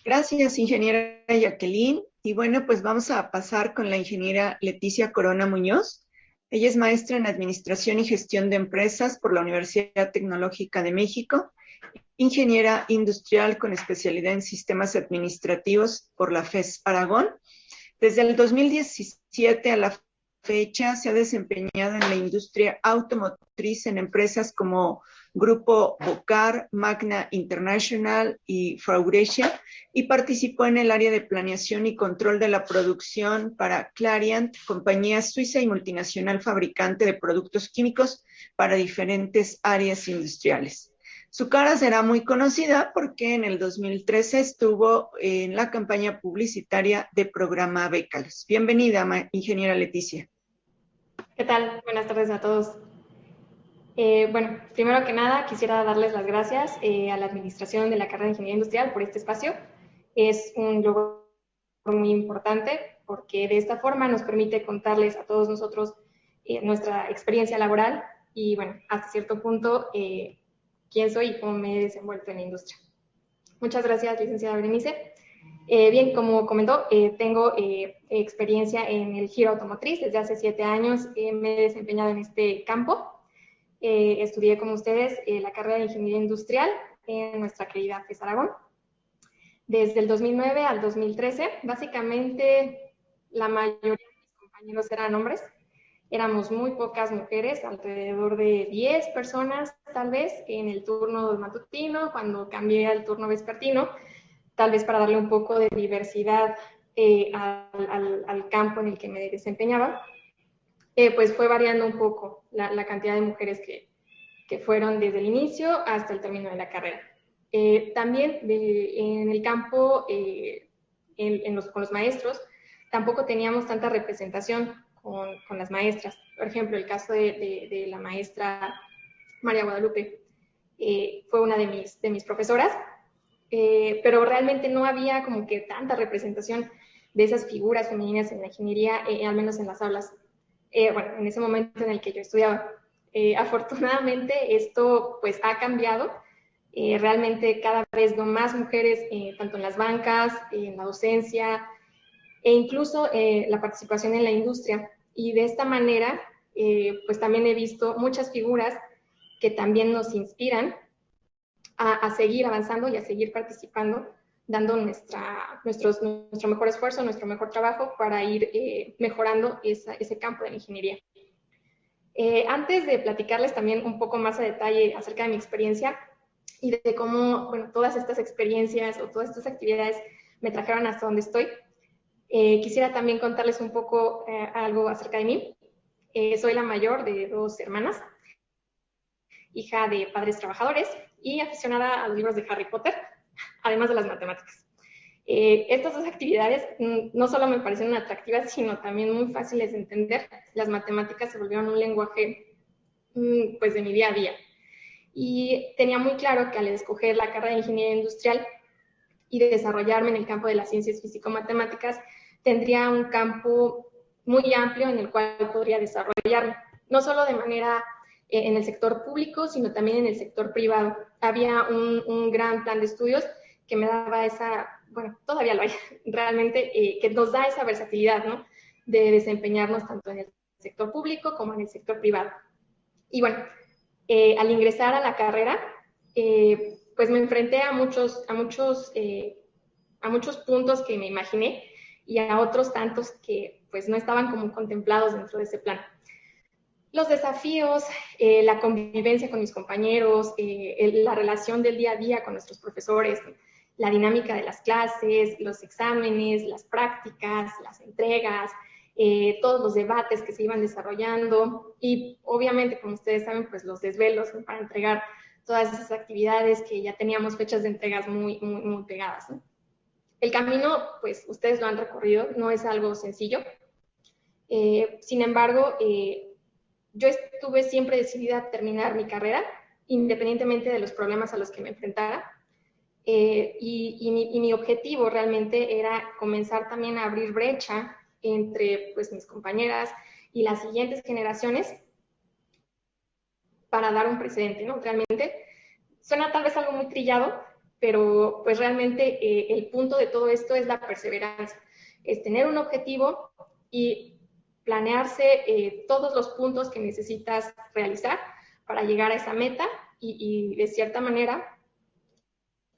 Gracias, ingeniera Jacqueline. Y bueno, pues vamos a pasar con la ingeniera Leticia Corona Muñoz. Ella es maestra en Administración y Gestión de Empresas por la Universidad Tecnológica de México, ingeniera industrial con especialidad en sistemas administrativos por la FES Aragón. Desde el 2017 a la fecha se ha desempeñado en la industria automotriz en empresas como Grupo Bocar, Magna International y Faurecia y participó en el área de planeación y control de la producción para Clariant, compañía suiza y multinacional fabricante de productos químicos para diferentes áreas industriales. Su cara será muy conocida porque en el 2013 estuvo en la campaña publicitaria de programa Becals. Bienvenida, ingeniera Leticia. ¿Qué tal? Buenas tardes a todos. Eh, bueno, primero que nada quisiera darles las gracias eh, a la Administración de la Carrera de Ingeniería Industrial por este espacio. Es un logro muy importante porque de esta forma nos permite contarles a todos nosotros eh, nuestra experiencia laboral y, bueno, hasta cierto punto, quién soy y cómo me he desenvuelto en la industria. Muchas gracias, licenciada Berenice. Eh, bien, como comentó, eh, tengo eh, experiencia en el giro automotriz. Desde hace siete años me he desempeñado en este campo. Estudié, como ustedes, la carrera de Ingeniería Industrial en nuestra querida FES Aragón. Desde el 2009 al 2013, básicamente la mayoría de mis compañeros eran hombres. Éramos muy pocas mujeres, alrededor de 10 personas tal vez en el turno matutino, cuando cambié al turno vespertino tal vez para darle un poco de diversidad eh, al, campo en el que me desempeñaba, eh, pues fue variando un poco la, cantidad de mujeres que, fueron desde el inicio hasta el término de la carrera. Eh, también en el campo, los, con los maestros, tampoco teníamos tanta representación con, las maestras. Por ejemplo, el caso de, la maestra María Guadalupe fue una de mis, de mis profesoras eh, pero realmente no había como que tanta representación de esas figuras femeninas en la ingeniería, eh, al menos en las aulas, eh, bueno, en ese momento en el que yo estudiaba. afortunadamente esto pues ha cambiado, realmente cada vez veo más mujeres, tanto en las bancas, en la docencia, e incluso la participación en la industria. Y de esta manera, pues también he visto muchas figuras que también nos inspiran a, seguir avanzando y a seguir participando, dando nuestra, nuestros, nuestro mejor esfuerzo, nuestro mejor trabajo para ir eh, mejorando ese campo de la ingeniería. Eh, antes de platicarles también un poco más a detalle acerca de mi experiencia y de cómo, bueno, todas estas experiencias o todas estas actividades me trajeron hasta donde estoy, eh, quisiera también contarles un poco algo acerca de mí. soy la mayor de dos hermanas, hija de padres trabajadores y aficionada a los libros de Harry Potter, además de las matemáticas. Eh, estas dos actividades mm, no solo me parecieron atractivas, sino también muy fáciles de entender. Las matemáticas se volvieron un lenguaje mm, pues de mi día a día. Y tenía muy claro que al escoger la carrera de ingeniería industrial y de desarrollarme en el campo de las ciencias físico-matemáticas, tendría un campo muy amplio en el cual podría desarrollarme, no solo de manera en el sector público, sino también en el sector privado. Había un, gran plan de estudios que me daba esa, bueno, todavía lo hay <laughs> realmente, eh, que nos da esa versatilidad, ¿no? De desempeñarnos tanto en el sector público como en el sector privado. Y bueno, eh, al ingresar a la carrera, pues me enfrenté a muchos, a muchos, a muchos puntos que me imaginé y a otros tantos que pues no estaban como contemplados dentro de ese plan los desafíos, eh, la convivencia con mis compañeros, eh, la relación del día a día con nuestros profesores, la dinámica de las clases, los exámenes, las prácticas, las entregas, eh, todos los debates que se iban desarrollando y obviamente, como ustedes saben, pues los desvelos para entregar todas esas actividades que ya teníamos fechas de entregas muy, muy, muy pegadas. El camino, pues ustedes lo han recorrido, no es algo sencillo. Eh, sin embargo, eh, yo estuve siempre decidida a terminar mi carrera, independientemente de los problemas a los que me enfrentara. Eh, y, mi, objetivo realmente era comenzar también a abrir brecha entre pues, mis compañeras y las siguientes generaciones para dar un precedente, ¿no? Realmente suena tal vez algo muy trillado, pero pues realmente eh, el punto de todo esto es la perseverancia, es tener un objetivo y planearse eh, todos los puntos que necesitas realizar para llegar a esa meta y, de cierta manera,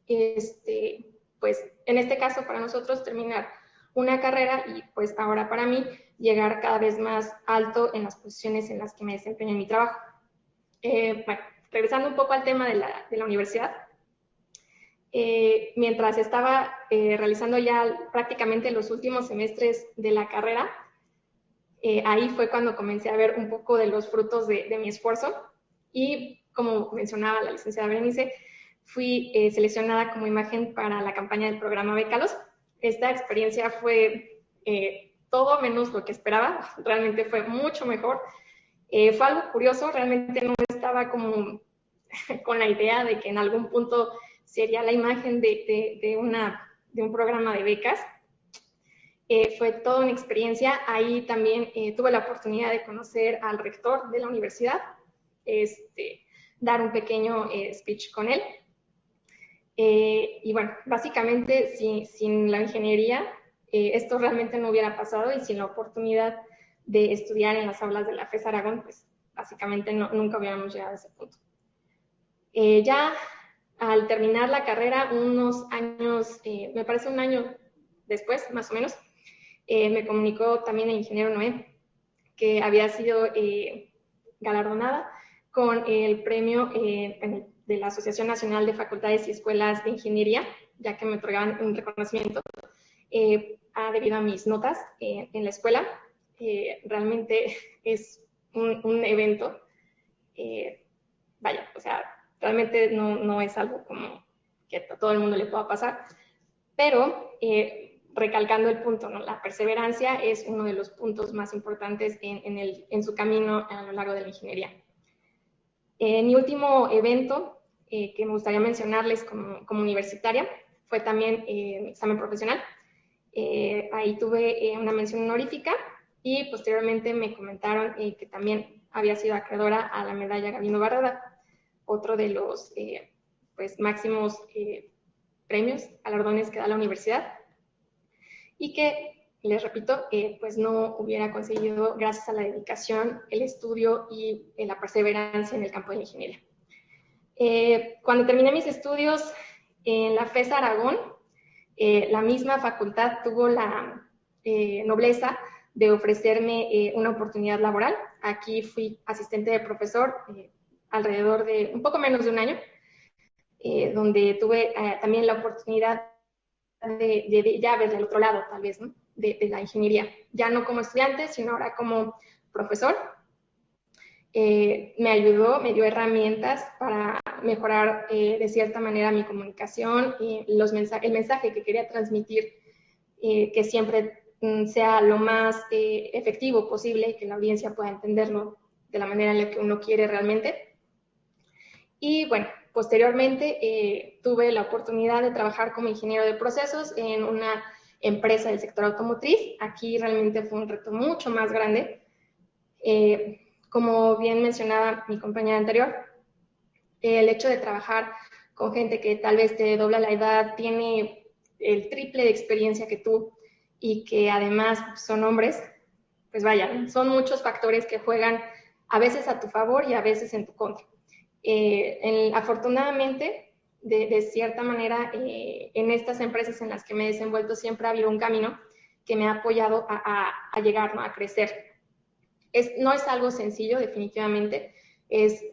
este, pues en este caso para nosotros terminar una carrera y pues ahora para mí llegar cada vez más alto en las posiciones en las que me desempeño en mi trabajo. Eh, regresando un poco al tema de la, de la universidad, eh, mientras estaba realizando ya prácticamente los últimos semestres de la carrera, ahí fue cuando comencé a ver un poco de los frutos de, mi esfuerzo y como mencionaba la licenciada Berenice, fui seleccionada como imagen para la campaña del programa Becalos. Esta experiencia fue todo menos lo que esperaba, realmente fue mucho mejor. Eh, fue algo curioso, realmente no estaba como <laughs> con la idea de que en algún punto sería la imagen de un programa de becas. Eh, fue toda una experiencia. Ahí también eh, tuve la oportunidad de conocer al rector de la universidad, este, dar un pequeño speech con él. y bueno, básicamente sin, sin la ingeniería, esto realmente no hubiera pasado y sin la oportunidad de estudiar en las aulas de la FES Aragón, pues básicamente nunca hubiéramos llegado a ese punto. Eh, ya al terminar la carrera, unos años, eh, me parece un año después, más o menos, eh, me comunicó también el ingeniero Noé que había sido galardonada con el premio de la Asociación Nacional de Facultades y Escuelas de Ingeniería, ya que me otorgaban un reconocimiento debido a mis notas en la escuela. Realmente <laughs> es un, evento, eh, vaya, o sea, realmente no, no, es algo como que a todo el mundo le pueda pasar, pero eh, recalcando el punto, la perseverancia es uno de los puntos más importantes en, su camino a lo largo de la ingeniería. Eh, mi último evento que me gustaría mencionarles como, universitaria fue también mi examen profesional. ahí tuve una mención honorífica y posteriormente me comentaron eh, que también había sido acreedora a la medalla Gabino Barrada, otro de los eh, pues, máximos eh, premios, galardones que da la universidad, y que, les repito, pues no hubiera conseguido gracias a la dedicación, el estudio y la perseverancia en el campo de la ingeniería. cuando terminé mis estudios en la FES Aragón, la misma facultad tuvo la nobleza de ofrecerme eh, una oportunidad laboral. Aquí fui asistente de profesor eh, alrededor de un poco menos de un año, eh, donde tuve también la oportunidad de, ver del otro lado, tal vez, de, la ingeniería. Ya no como estudiante, sino ahora como profesor. me ayudó, me dio herramientas para mejorar de cierta manera mi comunicación y los el mensaje que quería transmitir, que siempre Mm, sea lo más eh, efectivo posible, que la audiencia pueda entenderlo de la manera en la que uno quiere realmente. Y bueno, posteriormente eh, tuve la oportunidad de trabajar como ingeniero de procesos en una empresa del sector automotriz. Aquí realmente fue un reto mucho más grande. Eh, como bien mencionaba mi compañera anterior, el hecho de trabajar con gente que tal vez te dobla la edad, tiene el triple de experiencia que tú, y que además son hombres, pues vaya, son muchos factores que juegan a veces a tu favor y a veces en tu contra. Eh, afortunadamente, de, cierta manera, eh, en estas empresas en las que me he desenvuelto siempre ha habido un camino que me ha apoyado a, llegar a crecer. Es, no es algo sencillo, definitivamente, es,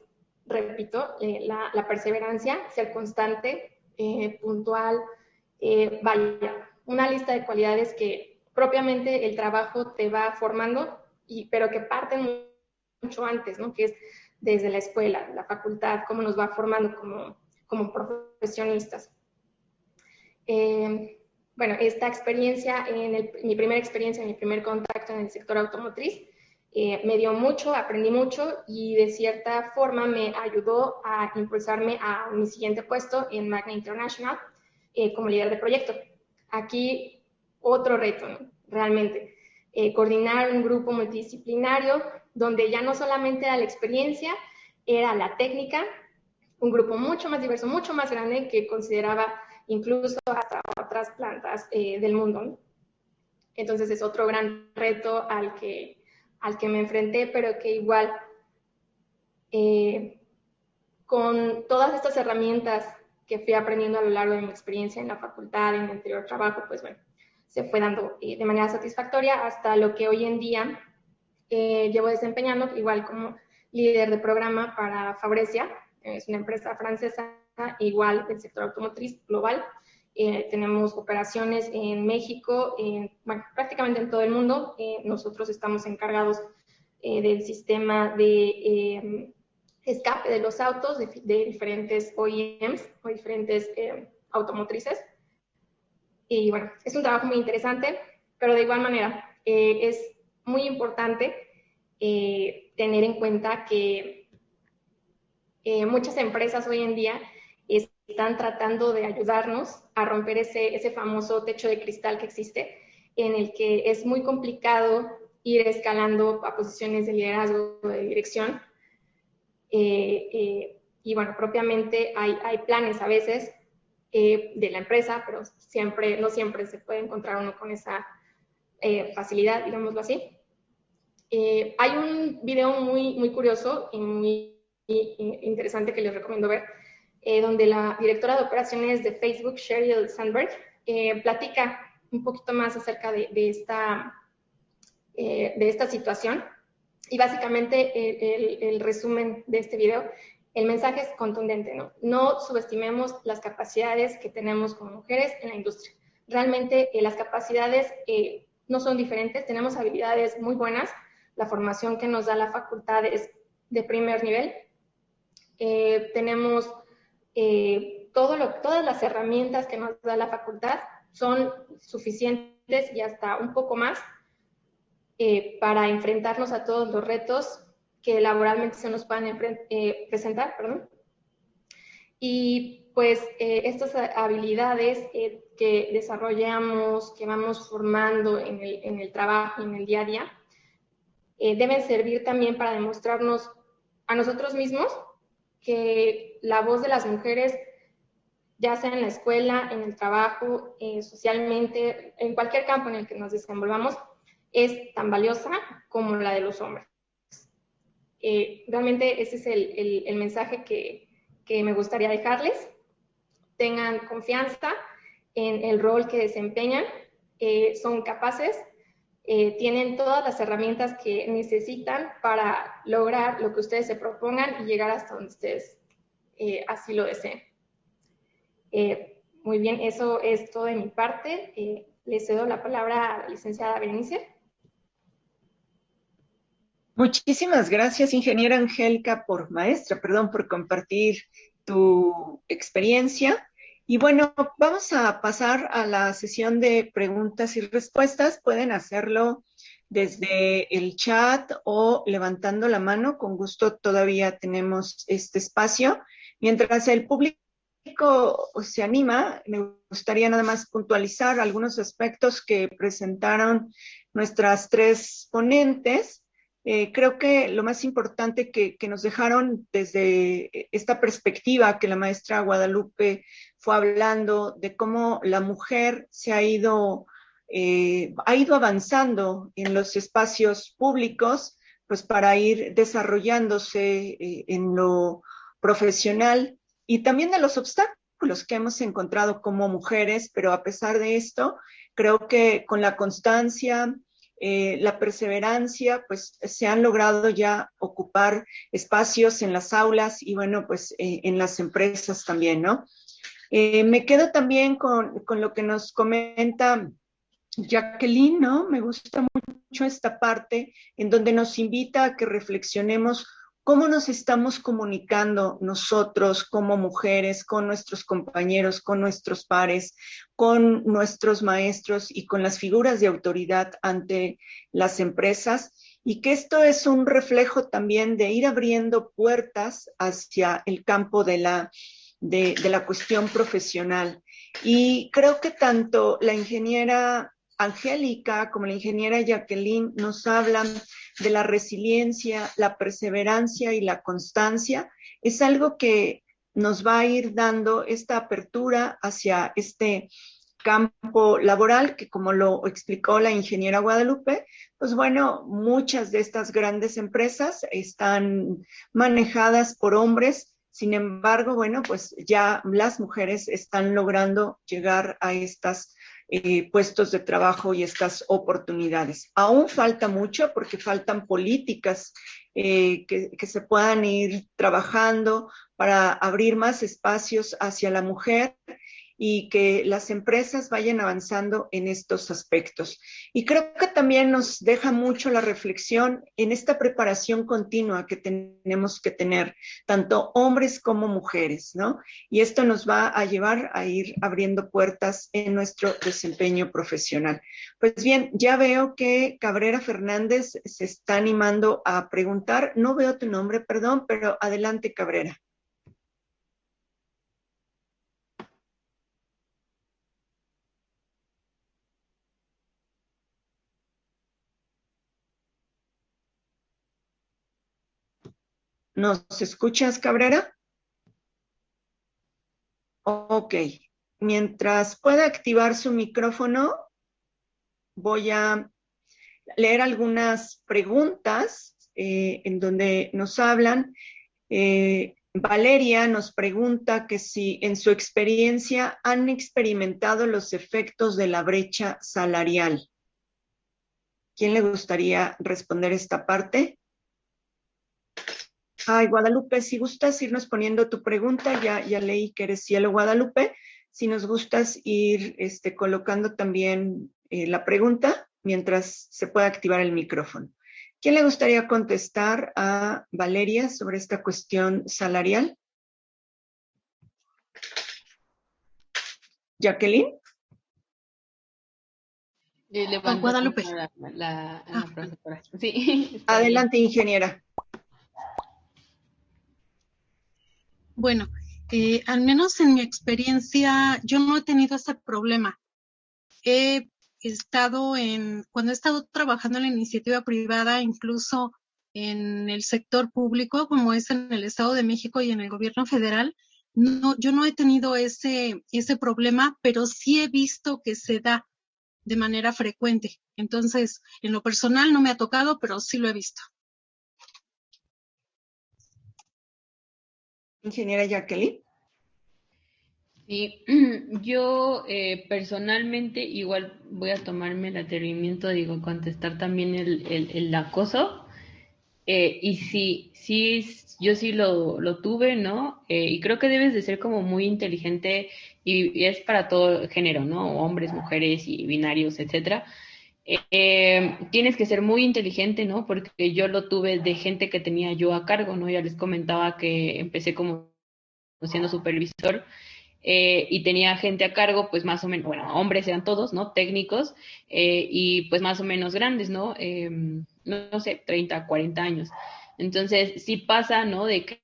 repito, eh, la, la, perseverancia, ser constante, puntual, vaya, una lista de cualidades que propiamente el trabajo te va formando, y, pero que parten mucho antes, ¿no? Que es desde la escuela, la facultad, cómo nos va formando como, como profesionistas. Eh, bueno, esta experiencia, en mi primera experiencia, mi primer contacto en el sector automotriz, eh, me dio mucho, aprendí mucho y de cierta forma me ayudó a impulsarme a mi siguiente puesto en Magna International eh, como líder de proyecto. Aquí otro reto, realmente, eh, coordinar un grupo multidisciplinario donde ya no solamente era la experiencia, era la técnica, un grupo mucho más diverso, mucho más grande que consideraba incluso hasta otras plantas del mundo. Entonces es otro gran reto al que al que me enfrenté, pero que igual eh, con todas estas herramientas que fui aprendiendo a lo largo de mi experiencia en la facultad, en mi anterior trabajo, pues bueno, se fue dando eh, de manera satisfactoria hasta lo que hoy en día eh, llevo desempeñando, igual como líder de programa para Fabrecia, es una empresa francesa, igual del sector automotriz global, eh, tenemos operaciones en México, bueno, prácticamente en todo el mundo. Nosotros estamos encargados del sistema de escape de los autos de, diferentes OEMs o diferentes automotrices. Y bueno, es un trabajo muy interesante, pero de igual manera es muy importante tener en cuenta que muchas empresas hoy en día están tratando de ayudarnos a romper ese, ese famoso techo de cristal que existe, en el que es muy complicado ir escalando a posiciones de liderazgo de dirección. Eh, eh, y bueno, propiamente hay, hay planes a veces eh, de la empresa, pero siempre, no siempre se puede encontrar uno con esa facilidad, digámoslo así. hay un video muy, muy curioso y muy interesante que les recomiendo ver, eh, donde la directora de operaciones de Facebook, Sheryl Sandberg, eh, platica un poquito más acerca de, esta, eh, de esta situación. Y básicamente el, resumen de este video, el mensaje es contundente, ¿no? Subestimemos las capacidades que tenemos como mujeres en la industria. Realmente las capacidades no son diferentes, tenemos habilidades muy buenas, la formación que nos da la facultad es de primer nivel, tenemos eh, todo lo, todas las herramientas que nos da la facultad son suficientes y hasta un poco más eh, para enfrentarnos a todos los retos que laboralmente se nos puedan eh, presentar. Perdón. Y pues estas habilidades que desarrollamos, que vamos formando en el, en el trabajo, en el día a día, deben servir también para demostrarnos a nosotros mismos que la voz de las mujeres, ya sea en la escuela, en el trabajo, eh, socialmente, en cualquier campo en el que nos desenvolvamos, es tan valiosa como la de los hombres. Eh, realmente ese es el, mensaje que, me gustaría dejarles. Tengan confianza en el rol que desempeñan, eh, son capaces eh, tienen todas las herramientas que necesitan para lograr lo que ustedes se propongan y llegar hasta donde ustedes así lo deseen. Muy bien, eso es todo de mi parte. le cedo la palabra a la licenciada Berenice. Muchísimas gracias, ingeniera Angélica, por maestra, perdón, por compartir tu experiencia. Y bueno, vamos a pasar a la sesión de preguntas y respuestas. Pueden hacerlo desde el chat o levantando la mano. Con gusto todavía tenemos este espacio. Mientras el público se anima, me gustaría nada más puntualizar algunos aspectos que presentaron nuestras tres ponentes. Eh, creo que lo más importante que, que, nos dejaron desde esta perspectiva que la maestra Guadalupe fue hablando de cómo la mujer se ha ido, eh, ha ido avanzando en los espacios públicos, pues para ir desarrollándose eh, en lo profesional y también de los obstáculos que hemos encontrado como mujeres, pero a pesar de esto, creo que con la constancia, eh, la perseverancia, pues se han logrado ya ocupar espacios en las aulas y bueno, pues en las empresas también, ¿no? Eh, me quedo también con, lo que nos comenta Jacqueline, ¿no? Me gusta mucho esta parte en donde nos invita a que reflexionemos cómo nos estamos comunicando nosotros como mujeres con nuestros compañeros, con nuestros pares, con nuestros maestros y con las figuras de autoridad ante las empresas y que esto es un reflejo también de ir abriendo puertas hacia el campo de la, de, la cuestión profesional. Y creo que tanto la ingeniera Angélica como la ingeniera Jacqueline nos hablan de la resiliencia, la perseverancia y la constancia. Es algo que nos va a ir dando esta apertura hacia este campo laboral que como lo explicó la ingeniera Guadalupe, pues bueno, muchas de estas grandes empresas están manejadas por hombres sin embargo, bueno, pues ya las mujeres están logrando llegar a estos eh, puestos de trabajo y estas oportunidades. Aún falta mucho porque faltan políticas eh, que, que se puedan ir trabajando para abrir más espacios hacia la mujer y que las empresas vayan avanzando en estos aspectos. Y creo que también nos deja mucho la reflexión en esta preparación continua que tenemos que tener, tanto hombres como mujeres, ¿no? Y esto nos va a llevar a ir abriendo puertas en nuestro desempeño profesional. Pues bien, ya veo que Cabrera Fernández se está animando a preguntar. No veo tu nombre, perdón, pero adelante, Cabrera. ¿Nos escuchas, Cabrera? Ok. Mientras pueda activar su micrófono, voy a leer algunas preguntas eh, en donde nos hablan. Eh, Valeria nos pregunta que si en su experiencia han experimentado los efectos de la brecha salarial. ¿Quién le gustaría responder esta parte? Ay, Guadalupe, si gustas irnos poniendo tu pregunta, ya, ya leí que eres cielo Guadalupe. Si nos gustas ir este, colocando también eh, la pregunta mientras se pueda activar el micrófono. ¿Quién le gustaría contestar a Valeria sobre esta cuestión salarial? Jacqueline. Eh, Guadalupe. Ah. Sí. <laughs> Adelante, ingeniera. Bueno, eh, al menos en mi experiencia, yo no he tenido ese problema. He estado en, cuando he estado trabajando en la iniciativa privada, incluso en el sector público, como es en el Estado de México y en el gobierno federal, no, yo no he tenido ese, ese problema, pero sí he visto que se da de manera frecuente. Entonces, en lo personal no me ha tocado, pero sí lo he visto. Ingeniera Jacqueline. Sí, <clears throat> yo eh, personalmente igual voy a tomarme el atrevimiento, digo, contestar también el, el, acoso. Eh, y sí, sí, yo sí lo, lo tuve, ¿no? Eh, y creo que debes de ser como muy inteligente y, es para todo género, ¿no? Hombres, mujeres y binarios, etcétera. Tienes que ser muy inteligente, ¿no? Porque yo lo tuve de gente que tenía yo a cargo, ¿no? Ya les comentaba que empecé como siendo supervisor eh, y tenía gente a cargo, pues más o menos, bueno, hombres eran todos, ¿no? Técnicos eh, y pues más o menos grandes, ¿no? Em, no, sé, 30, 40 años. Entonces, sí pasa, ¿no? De que,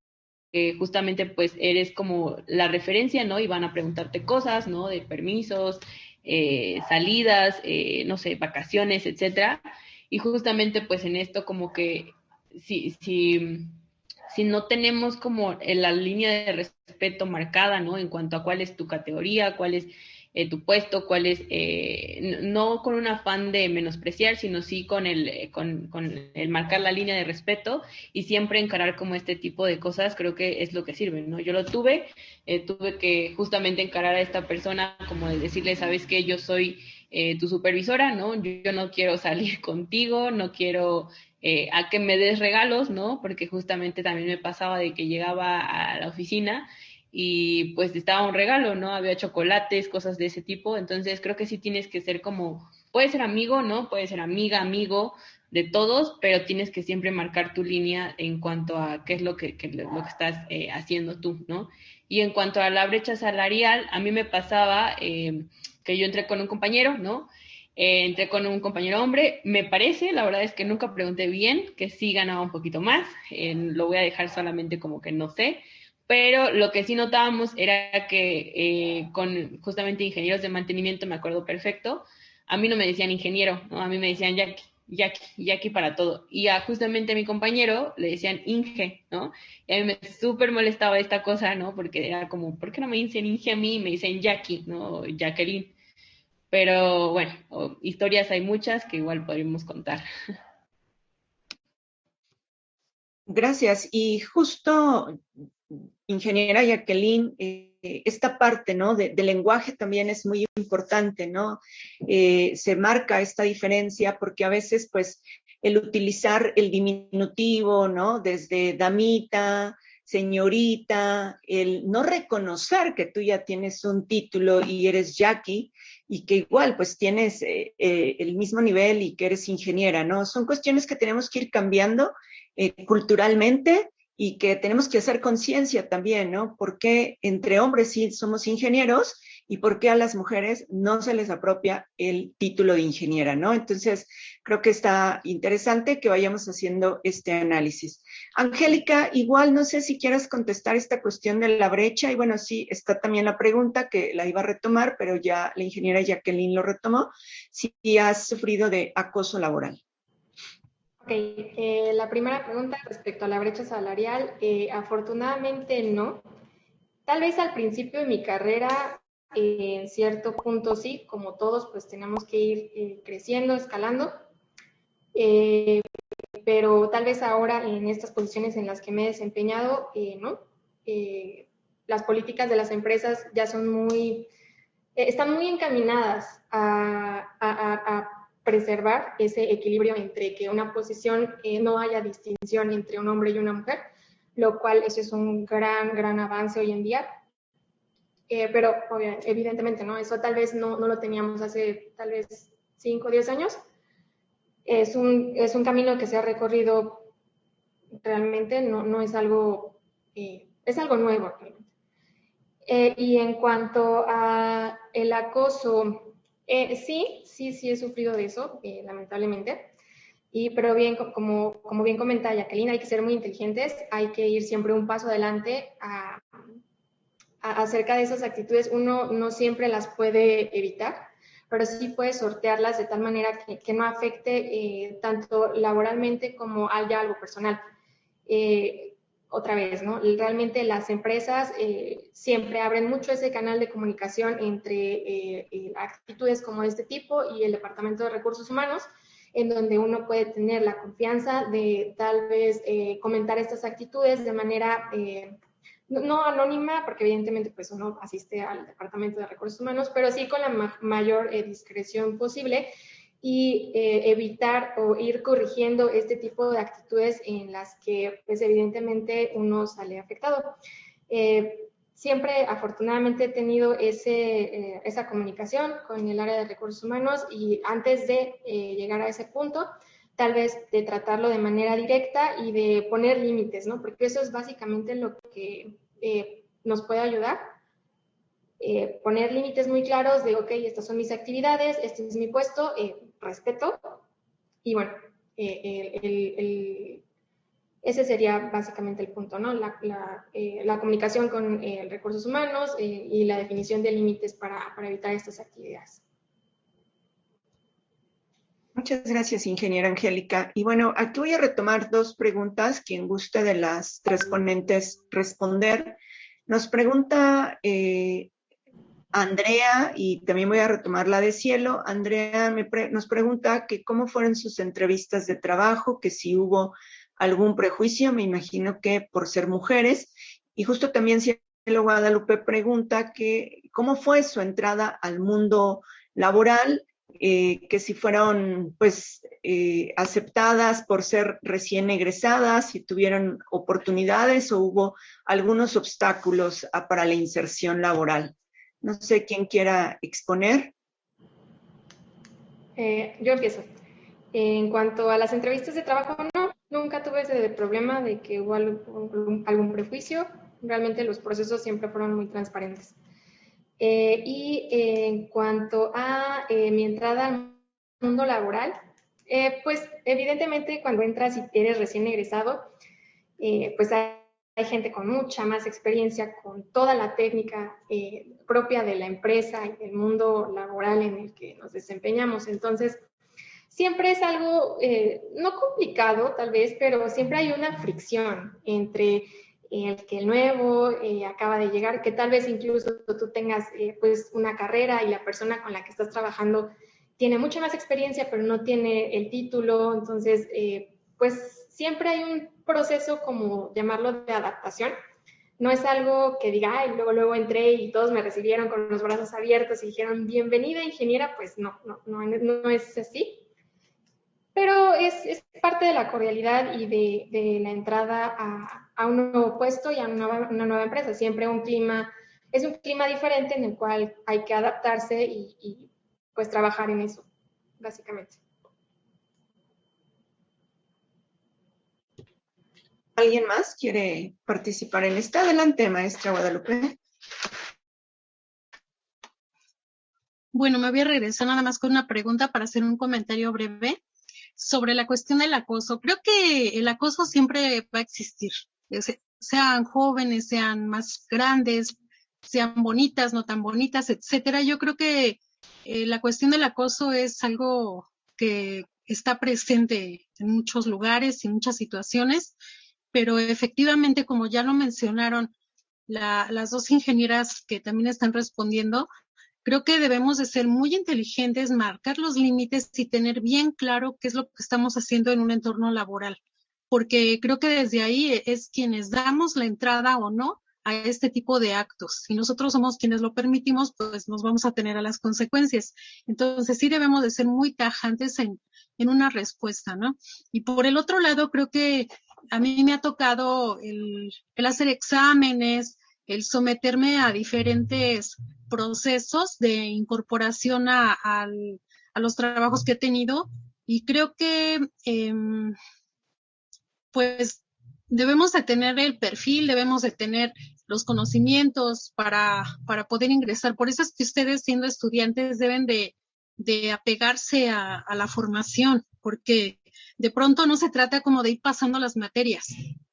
justamente pues eres como la referencia, ¿no? Y van a preguntarte cosas, ¿no? De permisos, eh, salidas, no sé, vacaciones, etcétera. Y justamente pues en esto como que si, si si no tenemos como la línea de respeto marcada, ¿no? En cuanto a cuál es tu categoría, cuál es eh, tu puesto, cuál es, eh, no con un afán de menospreciar, sino sí con el, eh, con, con, el marcar la línea de respeto y siempre encarar como este tipo de cosas, creo que es lo que sirve, ¿no? Yo lo tuve, tuve que justamente encarar a esta persona como de decirle, sabes que yo soy tu supervisora, ¿no? yo, no quiero salir <laughs> contigo, no quiero eh, a que me des regalos, ¿no? Porque justamente también me pasaba de que llegaba a la oficina y pues estaba un regalo, ¿no? Había chocolates, cosas de ese tipo, entonces creo que sí tienes que ser como puede ser amigo, ¿no? Puede ser amiga, amigo de todos, pero tienes que siempre marcar tu línea en cuanto a qué es lo que, lo que estás eh, haciendo tú, ¿no? Y en cuanto a la brecha salarial, a mí me pasaba eh, que yo entré con un compañero, ¿no? Eh, entré con un compañero hombre, me parece, la verdad es que nunca pregunté bien, que sí ganaba un poquito más, lo voy a dejar solamente como que no sé, pero lo que sí notábamos era que eh, con justamente ingenieros de mantenimiento, me acuerdo perfecto, a mí no me decían ingeniero, ¿no? a mí me decían Jackie, Jackie, Jackie para todo. Y a justamente a mi compañero le decían Inge, ¿no? Y a mí me súper molestaba esta cosa, ¿no? Porque era como, ¿por qué no me dicen Inge a mí? Me dicen Jackie, ¿no? Jacqueline. Pero bueno, historias hay muchas que igual podríamos contar. Gracias. Y justo ingeniera Jacqueline, eh, esta parte, ¿no? De, lenguaje también es muy importante, ¿no? Eh, se marca esta diferencia porque a veces, pues, el utilizar el diminutivo, ¿no? Desde damita, señorita, el no reconocer que tú ya tienes un título y eres Jackie y que igual pues tienes eh, el mismo nivel y que eres ingeniera, ¿no? Son cuestiones que tenemos que ir cambiando culturalmente y que tenemos que hacer conciencia también, ¿no? ¿Por qué entre hombres sí somos ingenieros y por qué a las mujeres no se les apropia el título de ingeniera, ¿no? Entonces, creo que está interesante que vayamos haciendo este análisis. Angélica, igual no sé si quieras contestar esta cuestión de la brecha y bueno, sí, está también la pregunta que la iba a retomar, pero ya la ingeniera Jacqueline lo retomó, si has sufrido de acoso laboral. Eh, la primera pregunta respecto a la brecha salarial, eh, afortunadamente no. Tal vez al principio de mi carrera, eh, en cierto punto sí, como todos, pues tenemos que ir creciendo, escalando. pero tal vez ahora en estas posiciones en las que me he desempeñado, no. las políticas de las empresas ya son muy, están muy encaminadas a, a preservar ese equilibrio entre que una posición eh, no haya distinción entre un hombre y una mujer, lo cual eso es un gran, gran avance hoy en día. Eh, pero evidentemente, ¿no? Eso tal vez no, no, lo teníamos hace tal vez 5 o 10 años. Es un, es un camino que se ha recorrido realmente, no, no es algo, eh, es algo nuevo. y en cuanto a el acoso eh, sí, sí, sí he sufrido de eso, eh, lamentablemente. Y, pero bien, como, bien comenta Jacqueline, hay que ser muy inteligentes, hay que ir siempre un paso adelante acerca de esas actitudes. Uno no siempre las puede evitar, pero sí puede sortearlas de tal manera que, no afecte eh, tanto laboralmente como haya algo personal otra vez, ¿no? Realmente las empresas eh, siempre abren mucho ese canal de comunicación entre eh, eh, actitudes como este tipo y el Departamento de Recursos Humanos, en donde uno puede tener la confianza de tal vez comentar estas actitudes de manera no, anónima, porque evidentemente pues uno asiste al Departamento de Recursos Humanos, pero sí con la mayor discreción posible y eh, evitar o ir corrigiendo este tipo de actitudes en las que pues evidentemente uno sale afectado. Eh, siempre afortunadamente he tenido ese, eh, esa comunicación con el área de recursos humanos y antes de llegar a ese punto, tal vez de tratarlo de manera directa y de poner límites, ¿no? Porque eso es básicamente lo que nos puede ayudar eh, poner límites muy claros de, ok, estas son mis actividades, este es mi puesto, eh, respeto. Y bueno, eh, ese sería básicamente el punto, ¿no? La, comunicación con recursos humanos y la definición de límites para, para evitar estas actividades. Muchas gracias, ingeniera Angélica. Y bueno, aquí voy a retomar dos preguntas. Quien guste de las tres ponentes responder. Nos pregunta eh, Andrea, y también voy a retomar la de Cielo, Andrea nos pregunta que cómo fueron sus entrevistas de trabajo, que si hubo algún prejuicio, me imagino que por ser mujeres, y justo también Cielo Guadalupe pregunta que cómo fue su entrada al mundo laboral, eh, que si fueron pues eh, aceptadas por ser recién egresadas, si tuvieron oportunidades o hubo algunos obstáculos ah, para la inserción laboral. No sé quién quiera exponer. Eh, yo empiezo. En cuanto a las entrevistas de trabajo, no, nunca tuve ese problema de que hubo algún, prejuicio. Realmente los procesos siempre fueron muy transparentes. Eh, y en cuanto a eh, mi entrada al mundo laboral, pues evidentemente cuando entras y eres recién egresado, pues hay, hay, gente con mucha más experiencia, con toda la técnica propia de la empresa y del mundo laboral en el que nos desempeñamos. Entonces, siempre es algo no complicado tal vez, pero siempre hay una fricción entre el que el nuevo eh, acaba de llegar, que tal vez incluso tú tengas eh, pues una carrera y la persona con la que estás trabajando tiene mucha más experiencia, pero no tiene el título, entonces eh, pues siempre hay un proceso como llamarlo de adaptación. No es algo que diga, ay, luego, luego entré y todos me recibieron con los brazos abiertos y dijeron, bienvenida ingeniera, pues no, no, no, no es así. Pero es, es parte de la cordialidad y de, de la entrada a, a un nuevo puesto y a una, una, nueva empresa. Siempre un clima, es un clima diferente en el cual hay que adaptarse y, y pues trabajar en eso, básicamente. ¿Alguien más quiere participar en esta? Adelante, maestra Guadalupe. Bueno, me voy a regresar nada más con una pregunta para hacer un comentario breve sobre la cuestión del acoso. Creo que el acoso siempre va a existir sean jóvenes, sean más grandes, sean bonitas, no tan bonitas, etcétera. Yo creo que eh, la cuestión del acoso es algo que está presente en muchos lugares y muchas situaciones, pero efectivamente, como ya lo mencionaron la, las dos ingenieras que también están respondiendo, creo que debemos de ser muy inteligentes, marcar los límites y tener bien claro qué es lo que estamos haciendo en un entorno laboral porque creo que desde ahí es quienes damos la entrada o no a este tipo de actos. Si nosotros somos quienes lo permitimos, pues nos vamos a tener a las consecuencias. Entonces sí debemos de ser muy tajantes en, en una respuesta, ¿no? Y por el otro lado, creo que a mí me ha tocado el, hacer exámenes, el someterme a diferentes procesos de incorporación a, los trabajos que he tenido y creo que eh, pues debemos de tener el perfil, debemos de tener los conocimientos para, para poder ingresar. Por eso es que ustedes siendo estudiantes deben de, de apegarse a, la formación, porque de pronto no se trata como de ir pasando las materias,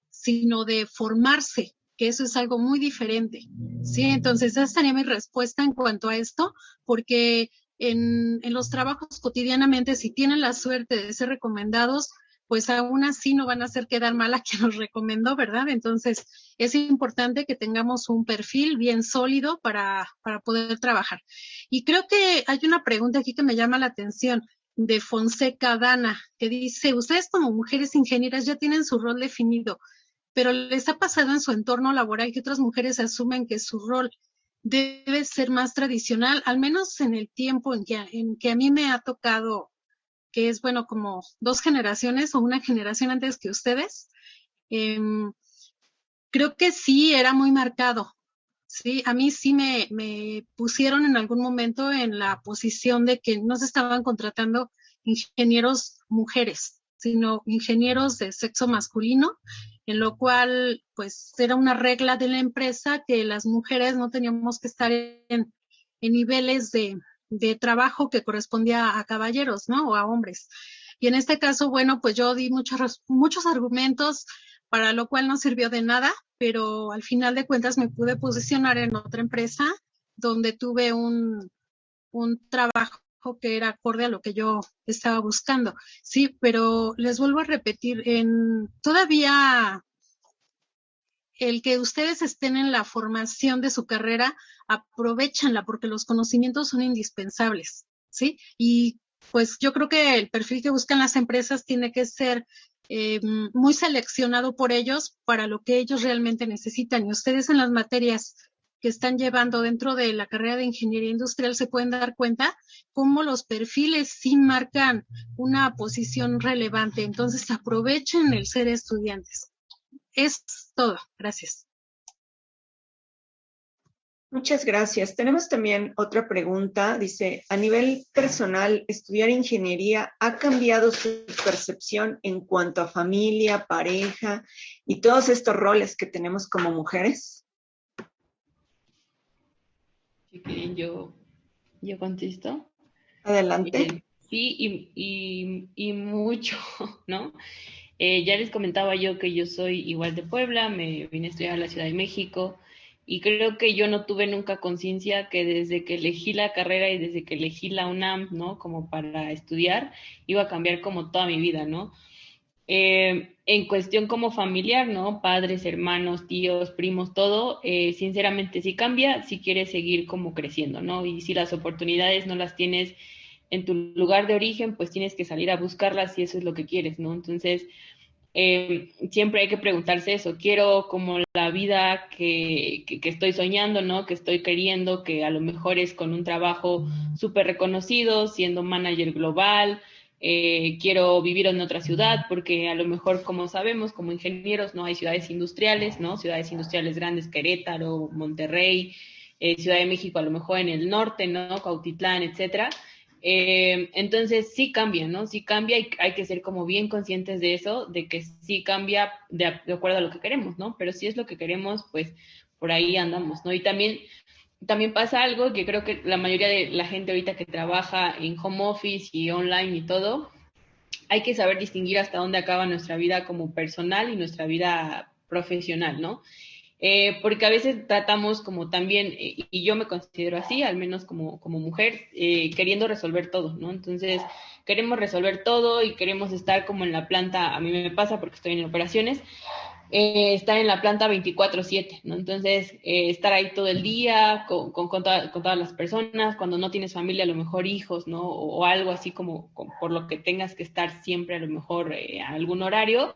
sino de formarse, que eso es algo muy diferente. Sí, entonces esa sería mi respuesta en cuanto a esto, porque en, los trabajos cotidianamente, si tienen la suerte de ser recomendados, pues aún así no van a hacer quedar mal a quien nos recomendó, ¿verdad? Entonces, es importante que tengamos un perfil bien sólido para, para poder trabajar. Y creo que hay una pregunta aquí que me llama la atención de Fonseca Dana, que dice, ustedes como mujeres ingenieras ya tienen su rol definido, pero les ha pasado en su entorno laboral que otras mujeres asumen que su rol debe ser más tradicional, al menos en el tiempo en que, en que a mí me ha tocado que es, bueno, como dos generaciones o una generación antes que ustedes, eh, creo que sí era muy marcado. Sí, a mí sí me, pusieron en algún momento en la posición de que no se estaban contratando ingenieros mujeres, sino ingenieros de sexo masculino, en lo cual pues era una regla de la empresa que las mujeres no teníamos que estar en, en niveles de, de trabajo que correspondía a caballeros, ¿no? O a hombres. Y en este caso, bueno, pues yo di muchos, muchos argumentos, para lo cual no sirvió de nada, pero al final de cuentas me pude posicionar en otra empresa donde tuve un, un trabajo que era acorde a lo que yo estaba buscando. Sí, pero les vuelvo a repetir, en todavía el que ustedes estén en la formación de su carrera, aprovechanla porque los conocimientos son indispensables, ¿sí? Y pues yo creo que el perfil que buscan las empresas tiene que ser eh, muy seleccionado por ellos para lo que ellos realmente necesitan. Y ustedes en las materias que están llevando dentro de la carrera de ingeniería industrial se pueden dar cuenta cómo los perfiles sí marcan una posición relevante. Entonces aprovechen el ser estudiantes. Es todo. Gracias. Muchas gracias. Tenemos también otra pregunta. Dice, a nivel personal, ¿estudiar ingeniería ha cambiado su percepción en cuanto a familia, pareja y todos estos roles que tenemos como mujeres? yo, yo contesto. Adelante. Eh, sí, y, mucho, <laughs> ¿no? Eh, ya les comentaba yo que yo soy igual de Puebla, me vine a estudiar a la Ciudad de México y creo que yo no tuve nunca conciencia que desde que elegí la carrera y desde que elegí la UNAM, ¿no? Como para estudiar, iba a cambiar como toda mi vida, ¿no? Eh, en cuestión como familiar, ¿no? Padres, hermanos, tíos, primos, todo, eh, sinceramente si cambia si quieres seguir como creciendo, ¿no? Y si las oportunidades no las tienes en tu lugar de origen, pues tienes que salir a buscarlas si eso es lo que quieres, ¿no? Entonces, eh, siempre hay que preguntarse eso, quiero como la vida que, que, estoy soñando, ¿no? Que estoy queriendo, que a lo mejor es con un trabajo súper reconocido, siendo manager global, eh, quiero vivir en otra ciudad, porque a lo mejor, como sabemos, como ingenieros, no hay ciudades industriales, ¿no? Ciudades industriales grandes, Querétaro, Monterrey, eh, Ciudad de México, a lo mejor en el norte, ¿no? Cautitlán, etcétera. Eh, entonces sí cambia, ¿no? Sí cambia y hay que ser como bien conscientes de eso, de que sí cambia de, de acuerdo a lo que queremos, ¿no? Pero si es lo que queremos, pues por ahí andamos, ¿no? Y también también pasa algo que creo que la mayoría de la gente ahorita que trabaja en home office y online y todo, hay que saber distinguir hasta dónde acaba nuestra vida como personal y nuestra vida profesional, ¿no? Eh, porque a veces tratamos como también, eh, y yo me considero así, al menos como, como mujer, eh, queriendo resolver todo, ¿no? Entonces, queremos resolver todo y queremos estar como en la planta, a mí me pasa porque estoy en operaciones, eh, estar en la planta 24/7, ¿no? Entonces, eh, estar ahí todo el día con, con, con, todas las personas, cuando no tienes familia, a lo mejor hijos, ¿no? O, algo así como, por lo que tengas que estar siempre a lo mejor eh, a algún horario,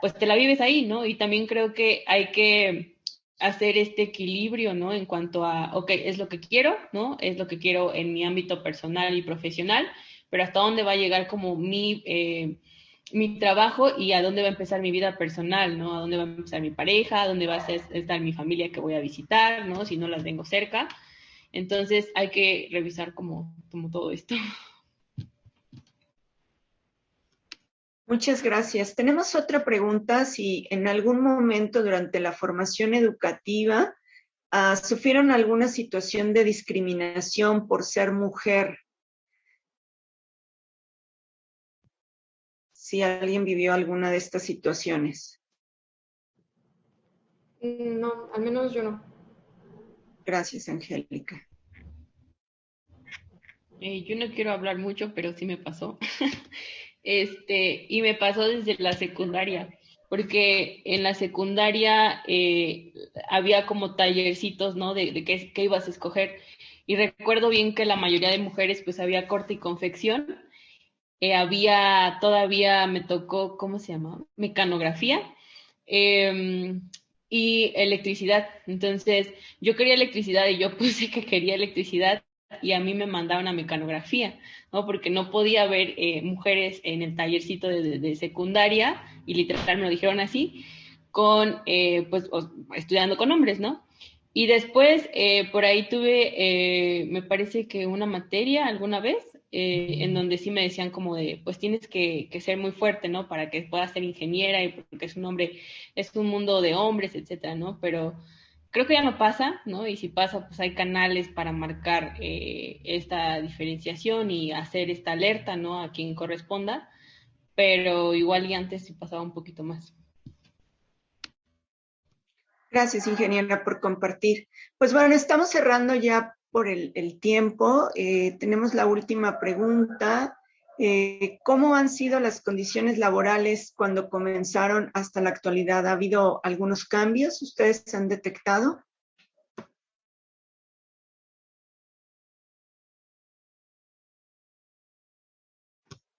pues te la vives ahí, ¿no? Y también creo que hay que hacer este equilibrio, ¿no? En cuanto a, ok, es lo que quiero, ¿no? Es lo que quiero en mi ámbito personal y profesional, pero hasta dónde va a llegar como mi mi trabajo y a dónde va a empezar mi vida personal, ¿no? A dónde va a empezar mi pareja, a dónde va a estar mi familia que voy a visitar, ¿no? Si no las tengo cerca. Entonces hay que revisar como, como todo esto. Muchas gracias. Tenemos otra pregunta. Si en algún momento durante la formación educativa uh, sufrieron alguna situación de discriminación por ser mujer si alguien vivió alguna de estas situaciones. Mm, no, al menos yo no. Gracias, Angélica. Eh, yo no quiero hablar mucho, pero sí me pasó. <laughs> este, y me pasó desde la secundaria, porque en la secundaria eh, había como tallercitos, ¿no? De, qué, ibas a escoger. Y recuerdo bien que la mayoría de mujeres, pues había corte y confección, eh, había todavía, me tocó, ¿cómo se llama? Mecanografía em, y electricidad. Entonces, yo quería electricidad y yo <laughs> puse que quería electricidad y a mí me mandaron a mecanografía, ¿no? Porque no podía ver eh, mujeres en el tallercito de, secundaria y literal me lo dijeron así, con, eh, pues, estudiando con hombres, ¿no? Y después, por ahí tuve, me parece que una materia alguna vez eh, en donde sí me decían como de, pues tienes que, ser muy fuerte, ¿no? Para que puedas ser ingeniera y porque es un hombre, es un mundo de hombres, etcétera, ¿no? Pero creo que ya no pasa, ¿no? Y si pasa, pues hay canales para marcar eh, esta diferenciación y hacer esta alerta, ¿no? A quien corresponda, pero igual y antes sí pasaba un poquito más. Gracias, ingeniera, por compartir. Pues bueno, estamos cerrando ya por el, tiempo. Eh, tenemos la última pregunta. Eh, ¿Cómo han sido las condiciones laborales cuando comenzaron hasta la actualidad? ¿Ha habido algunos cambios? ¿Ustedes han detectado?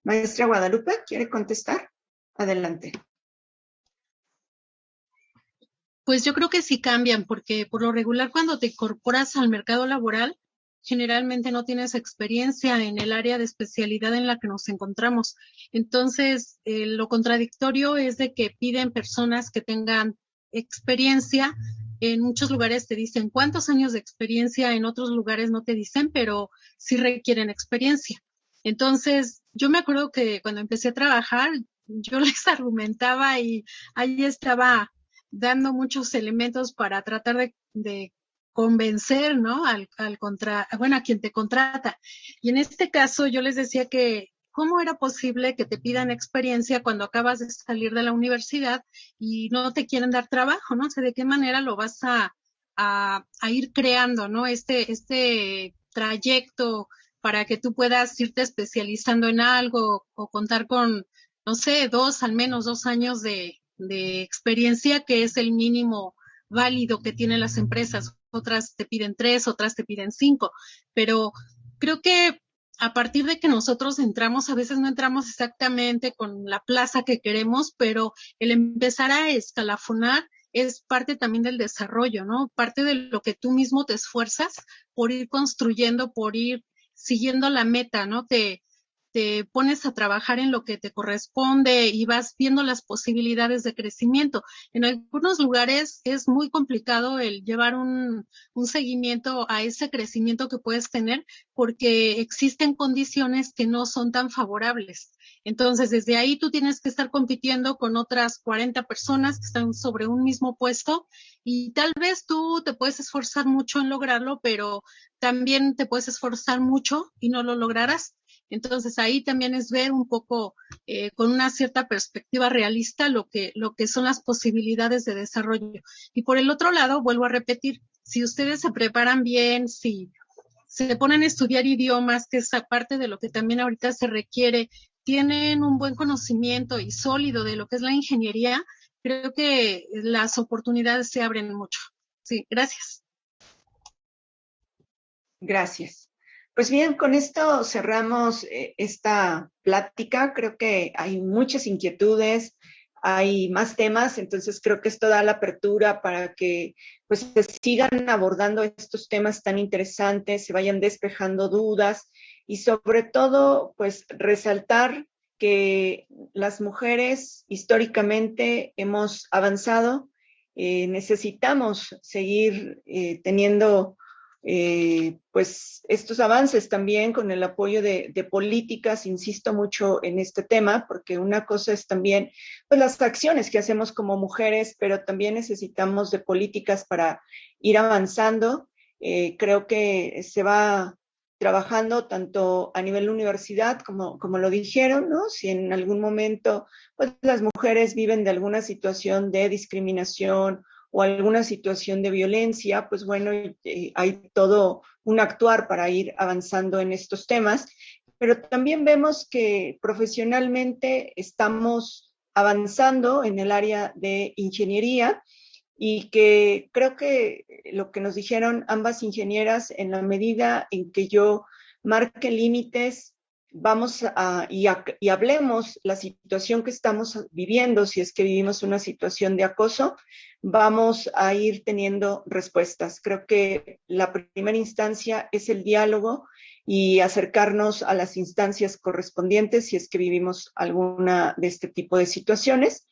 Maestra Guadalupe, ¿quiere contestar? Adelante. Pues yo creo que sí cambian, porque por lo regular cuando te incorporas al mercado laboral, generalmente no tienes experiencia en el área de especialidad en la que nos encontramos. Entonces, eh, lo contradictorio es de que piden personas que tengan experiencia En muchos lugares te dicen cuántos años de experiencia, en otros lugares no te dicen, pero sí requieren experiencia. Entonces, yo me acuerdo que cuando empecé a trabajar, yo <laughs> les argumentaba y ahí estaba dando muchos elementos para tratar de, de convencer, ¿no? Al, al contra, bueno, a quien te contrata. Y en este caso yo les decía que cómo era posible que te pidan experiencia cuando acabas de salir de la universidad y no te quieren dar trabajo, ¿no? O sea, de qué manera lo vas a, a, a ir creando, ¿no? Este, este trayecto para que tú puedas irte especializando en algo o contar con, no sé, dos, al menos dos años de, de experiencia, que es el mínimo válido que tienen las empresas. Otras te piden tres, otras te piden cinco, pero creo que a partir de que nosotros entramos, a veces no entramos exactamente con la plaza que queremos, pero el empezar a escalafonar es parte también del desarrollo, ¿no? Parte de lo que tú mismo te esfuerzas por ir construyendo, por ir siguiendo la meta, ¿no? Te, te pones a trabajar en lo que te corresponde y vas viendo las posibilidades de crecimiento. En algunos lugares es muy complicado el llevar un, un, seguimiento a ese crecimiento que puedes tener porque existen condiciones que no son tan favorables. Entonces, desde ahí tú tienes que estar compitiendo con otras 40 personas que están sobre un mismo puesto y tal vez tú te puedes esforzar mucho en lograrlo, pero también te puedes esforzar mucho y no lo lograrás. Entonces ahí también es ver un poco eh, con una cierta perspectiva realista lo que, lo que son las posibilidades de desarrollo. Y por el otro lado, vuelvo a repetir, si ustedes se preparan bien, si se ponen a estudiar idiomas, que es parte de lo que también ahorita se requiere, tienen un buen conocimiento y sólido de lo que es la ingeniería, creo que las oportunidades se abren mucho. Sí, gracias. Gracias. Pues bien, con esto cerramos eh, esta plática. Creo que hay muchas inquietudes, hay más temas, entonces creo que esto da la apertura para que pues se sigan abordando estos temas tan interesantes, se vayan despejando dudas y sobre todo pues resaltar que las mujeres históricamente hemos avanzado, eh, necesitamos seguir eh, teniendo eh, pues estos avances también con el apoyo de, políticas, insisto mucho en este tema, porque una cosa es también pues las acciones que hacemos como mujeres, pero también necesitamos de políticas para ir avanzando. Eh, creo que se va trabajando tanto a nivel universidad como, como lo dijeron, ¿no? Si en algún momento pues las mujeres viven de alguna situación de discriminación o alguna situación de violencia, pues bueno, eh, hay todo un actuar para ir avanzando en estos temas, pero también vemos que profesionalmente estamos avanzando en el área de ingeniería y que creo que lo que nos dijeron ambas ingenieras en la medida en que yo marque límites vamos a y, a y, hablemos la situación que estamos viviendo, si es que vivimos una situación de acoso, vamos a ir teniendo respuestas. Creo que la primera instancia es el diálogo y acercarnos a las instancias correspondientes si es que vivimos alguna de este tipo de situaciones.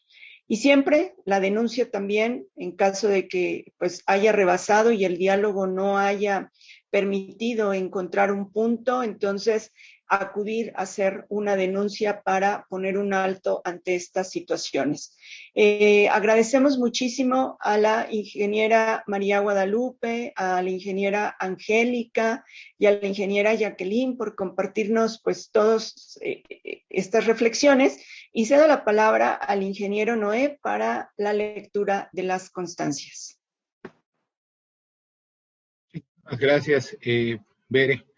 Y siempre la denuncia también en caso de que pues haya rebasado y el diálogo no haya permitido encontrar un punto, entonces acudir a hacer una denuncia para poner un alto ante estas situaciones. Eh, agradecemos muchísimo a la ingeniera María Guadalupe, a la ingeniera Angélica y a la ingeniera Jacqueline por compartirnos pues todas eh, estas reflexiones y cedo la palabra al ingeniero Noé para la lectura de las constancias. Gracias, eh, Bere.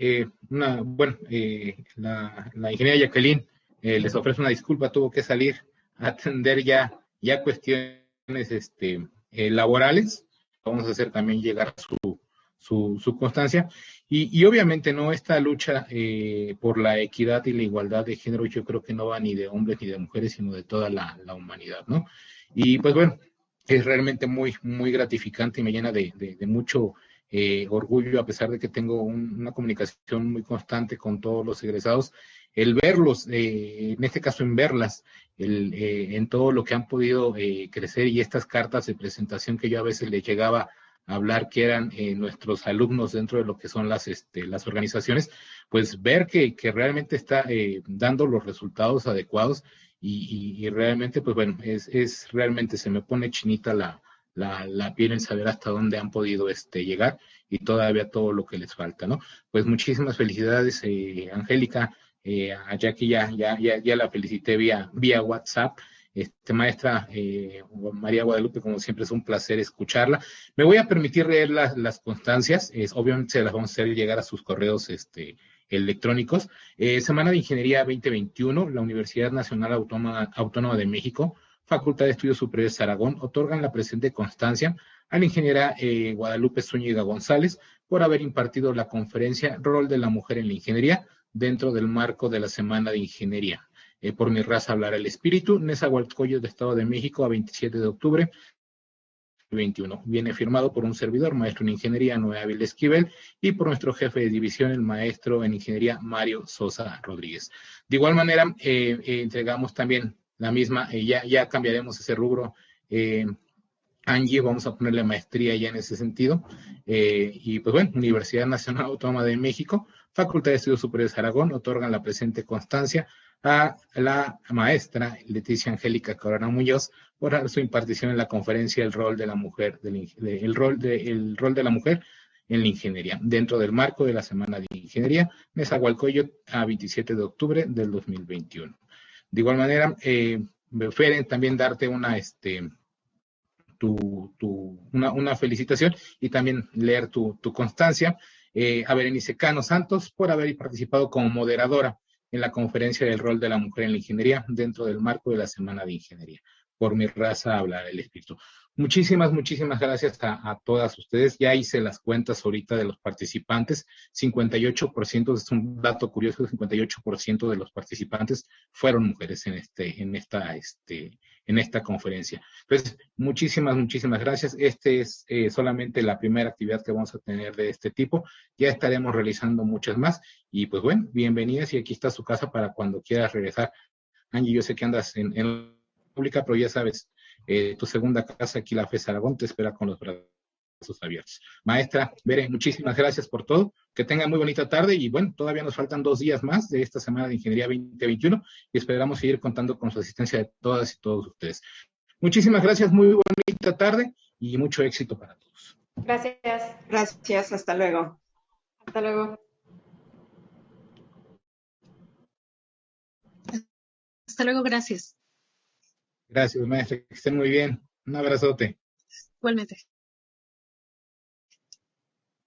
Eh, una, bueno, eh, la, la, ingeniera Jacqueline eh, les ofrece una disculpa, tuvo que salir a atender ya, ya cuestiones este, eh, laborales. Vamos a hacer también llegar su, su, su constancia. Y, y, obviamente, ¿no? Esta lucha eh, por la equidad y la igualdad de género, yo creo que no va ni de hombres ni de mujeres, sino de toda la, la humanidad, ¿no? Y pues bueno, es realmente muy, muy gratificante y me llena de, de, de mucho eh, orgullo, a pesar de que tengo una comunicación muy constante con todos los egresados, el verlos, eh, en este caso en verlas, el, eh, en todo lo que han podido crecer y estas cartas de presentación que yo a veces les llegaba a hablar que eran nuestros alumnos dentro de lo que son las, este, las organizaciones, pues ver que, que realmente está dando los resultados adecuados y, y, realmente, pues bueno, es, es realmente se me pone chinita la, la, la piel saber hasta dónde han podido este, llegar y todavía todo lo que les falta, ¿no? Pues muchísimas felicidades, eh, Angélica, eh, a Jackie ya, ya, ya, ya la felicité vía, vía WhatsApp. Este, maestra eh, María Guadalupe, como siempre es un placer escucharla. Me voy a permitir leer las, las constancias, es, obviamente se las vamos a hacer llegar a sus correos este, electrónicos. Eh, Semana de Ingeniería 2021, la Universidad Nacional Autónoma, Autónoma de México Facultad de Estudios Superiores Aragón otorgan la presente constancia a la ingeniera eh, Guadalupe Zúñiga González por haber impartido la conferencia Rol de la Mujer en la Ingeniería dentro del marco de la Semana de Ingeniería. Eh, por mi raza hablar el espíritu, Nezahualcóyotl de Estado de México a 27 de octubre 21. Viene firmado por un servidor, maestro en ingeniería Noé Ávila Esquivel, y por nuestro jefe de división, el maestro en ingeniería Mario Sosa Rodríguez. De igual manera, eh, entregamos también la misma, eh, ya, ya cambiaremos ese rubro. Eh, Angie, vamos a ponerle maestría ya en ese sentido. Eh, y pues bueno, Universidad Nacional Autónoma de México, Facultad de Estudios Superiores Aragón, otorgan la presente constancia a la maestra Leticia Angélica Corona Muñoz por su impartición en la conferencia El rol de la mujer, el, rol de, el rol de la mujer en la ingeniería, dentro del marco de la Semana de Ingeniería, Nezahualcóyotl, a 27 de octubre del 2021. De igual manera, eh, Feren, también darte una, este, tu, tu, una, felicitación y también leer tu, constancia eh, a Berenice Cano Santos por haber participado como moderadora en la conferencia del rol de la mujer en la ingeniería dentro del marco de la Semana de Ingeniería. Por mi raza habla el espíritu. Muchísimas, muchísimas gracias a, todas ustedes. Ya hice las cuentas ahorita de los participantes. 58%, es un dato curioso, 58% de los participantes fueron mujeres en este, en esta, este, en esta conferencia. Entonces, muchísimas, muchísimas gracias. Este es eh, solamente la primera actividad que vamos a tener de este tipo. Ya estaremos realizando muchas más. Y pues bueno, bienvenidas y aquí está su casa para cuando quieras regresar. Angie, yo sé que andas en, en pública, pero ya sabes, eh, tu segunda casa aquí, la FES Aragón, te espera con los brazos abiertos. Maestra, Bere, muchísimas gracias por todo. Que tenga muy bonita tarde y bueno, todavía nos faltan dos días más de esta semana de Ingeniería 2021 y esperamos seguir contando con su asistencia de todas y todos ustedes. Muchísimas gracias, muy bonita tarde y mucho éxito para todos. Gracias. Gracias, hasta luego. Hasta luego. Hasta luego, gracias. Gracias, maestra. Que estén muy bien. Un abrazote. Igualmente.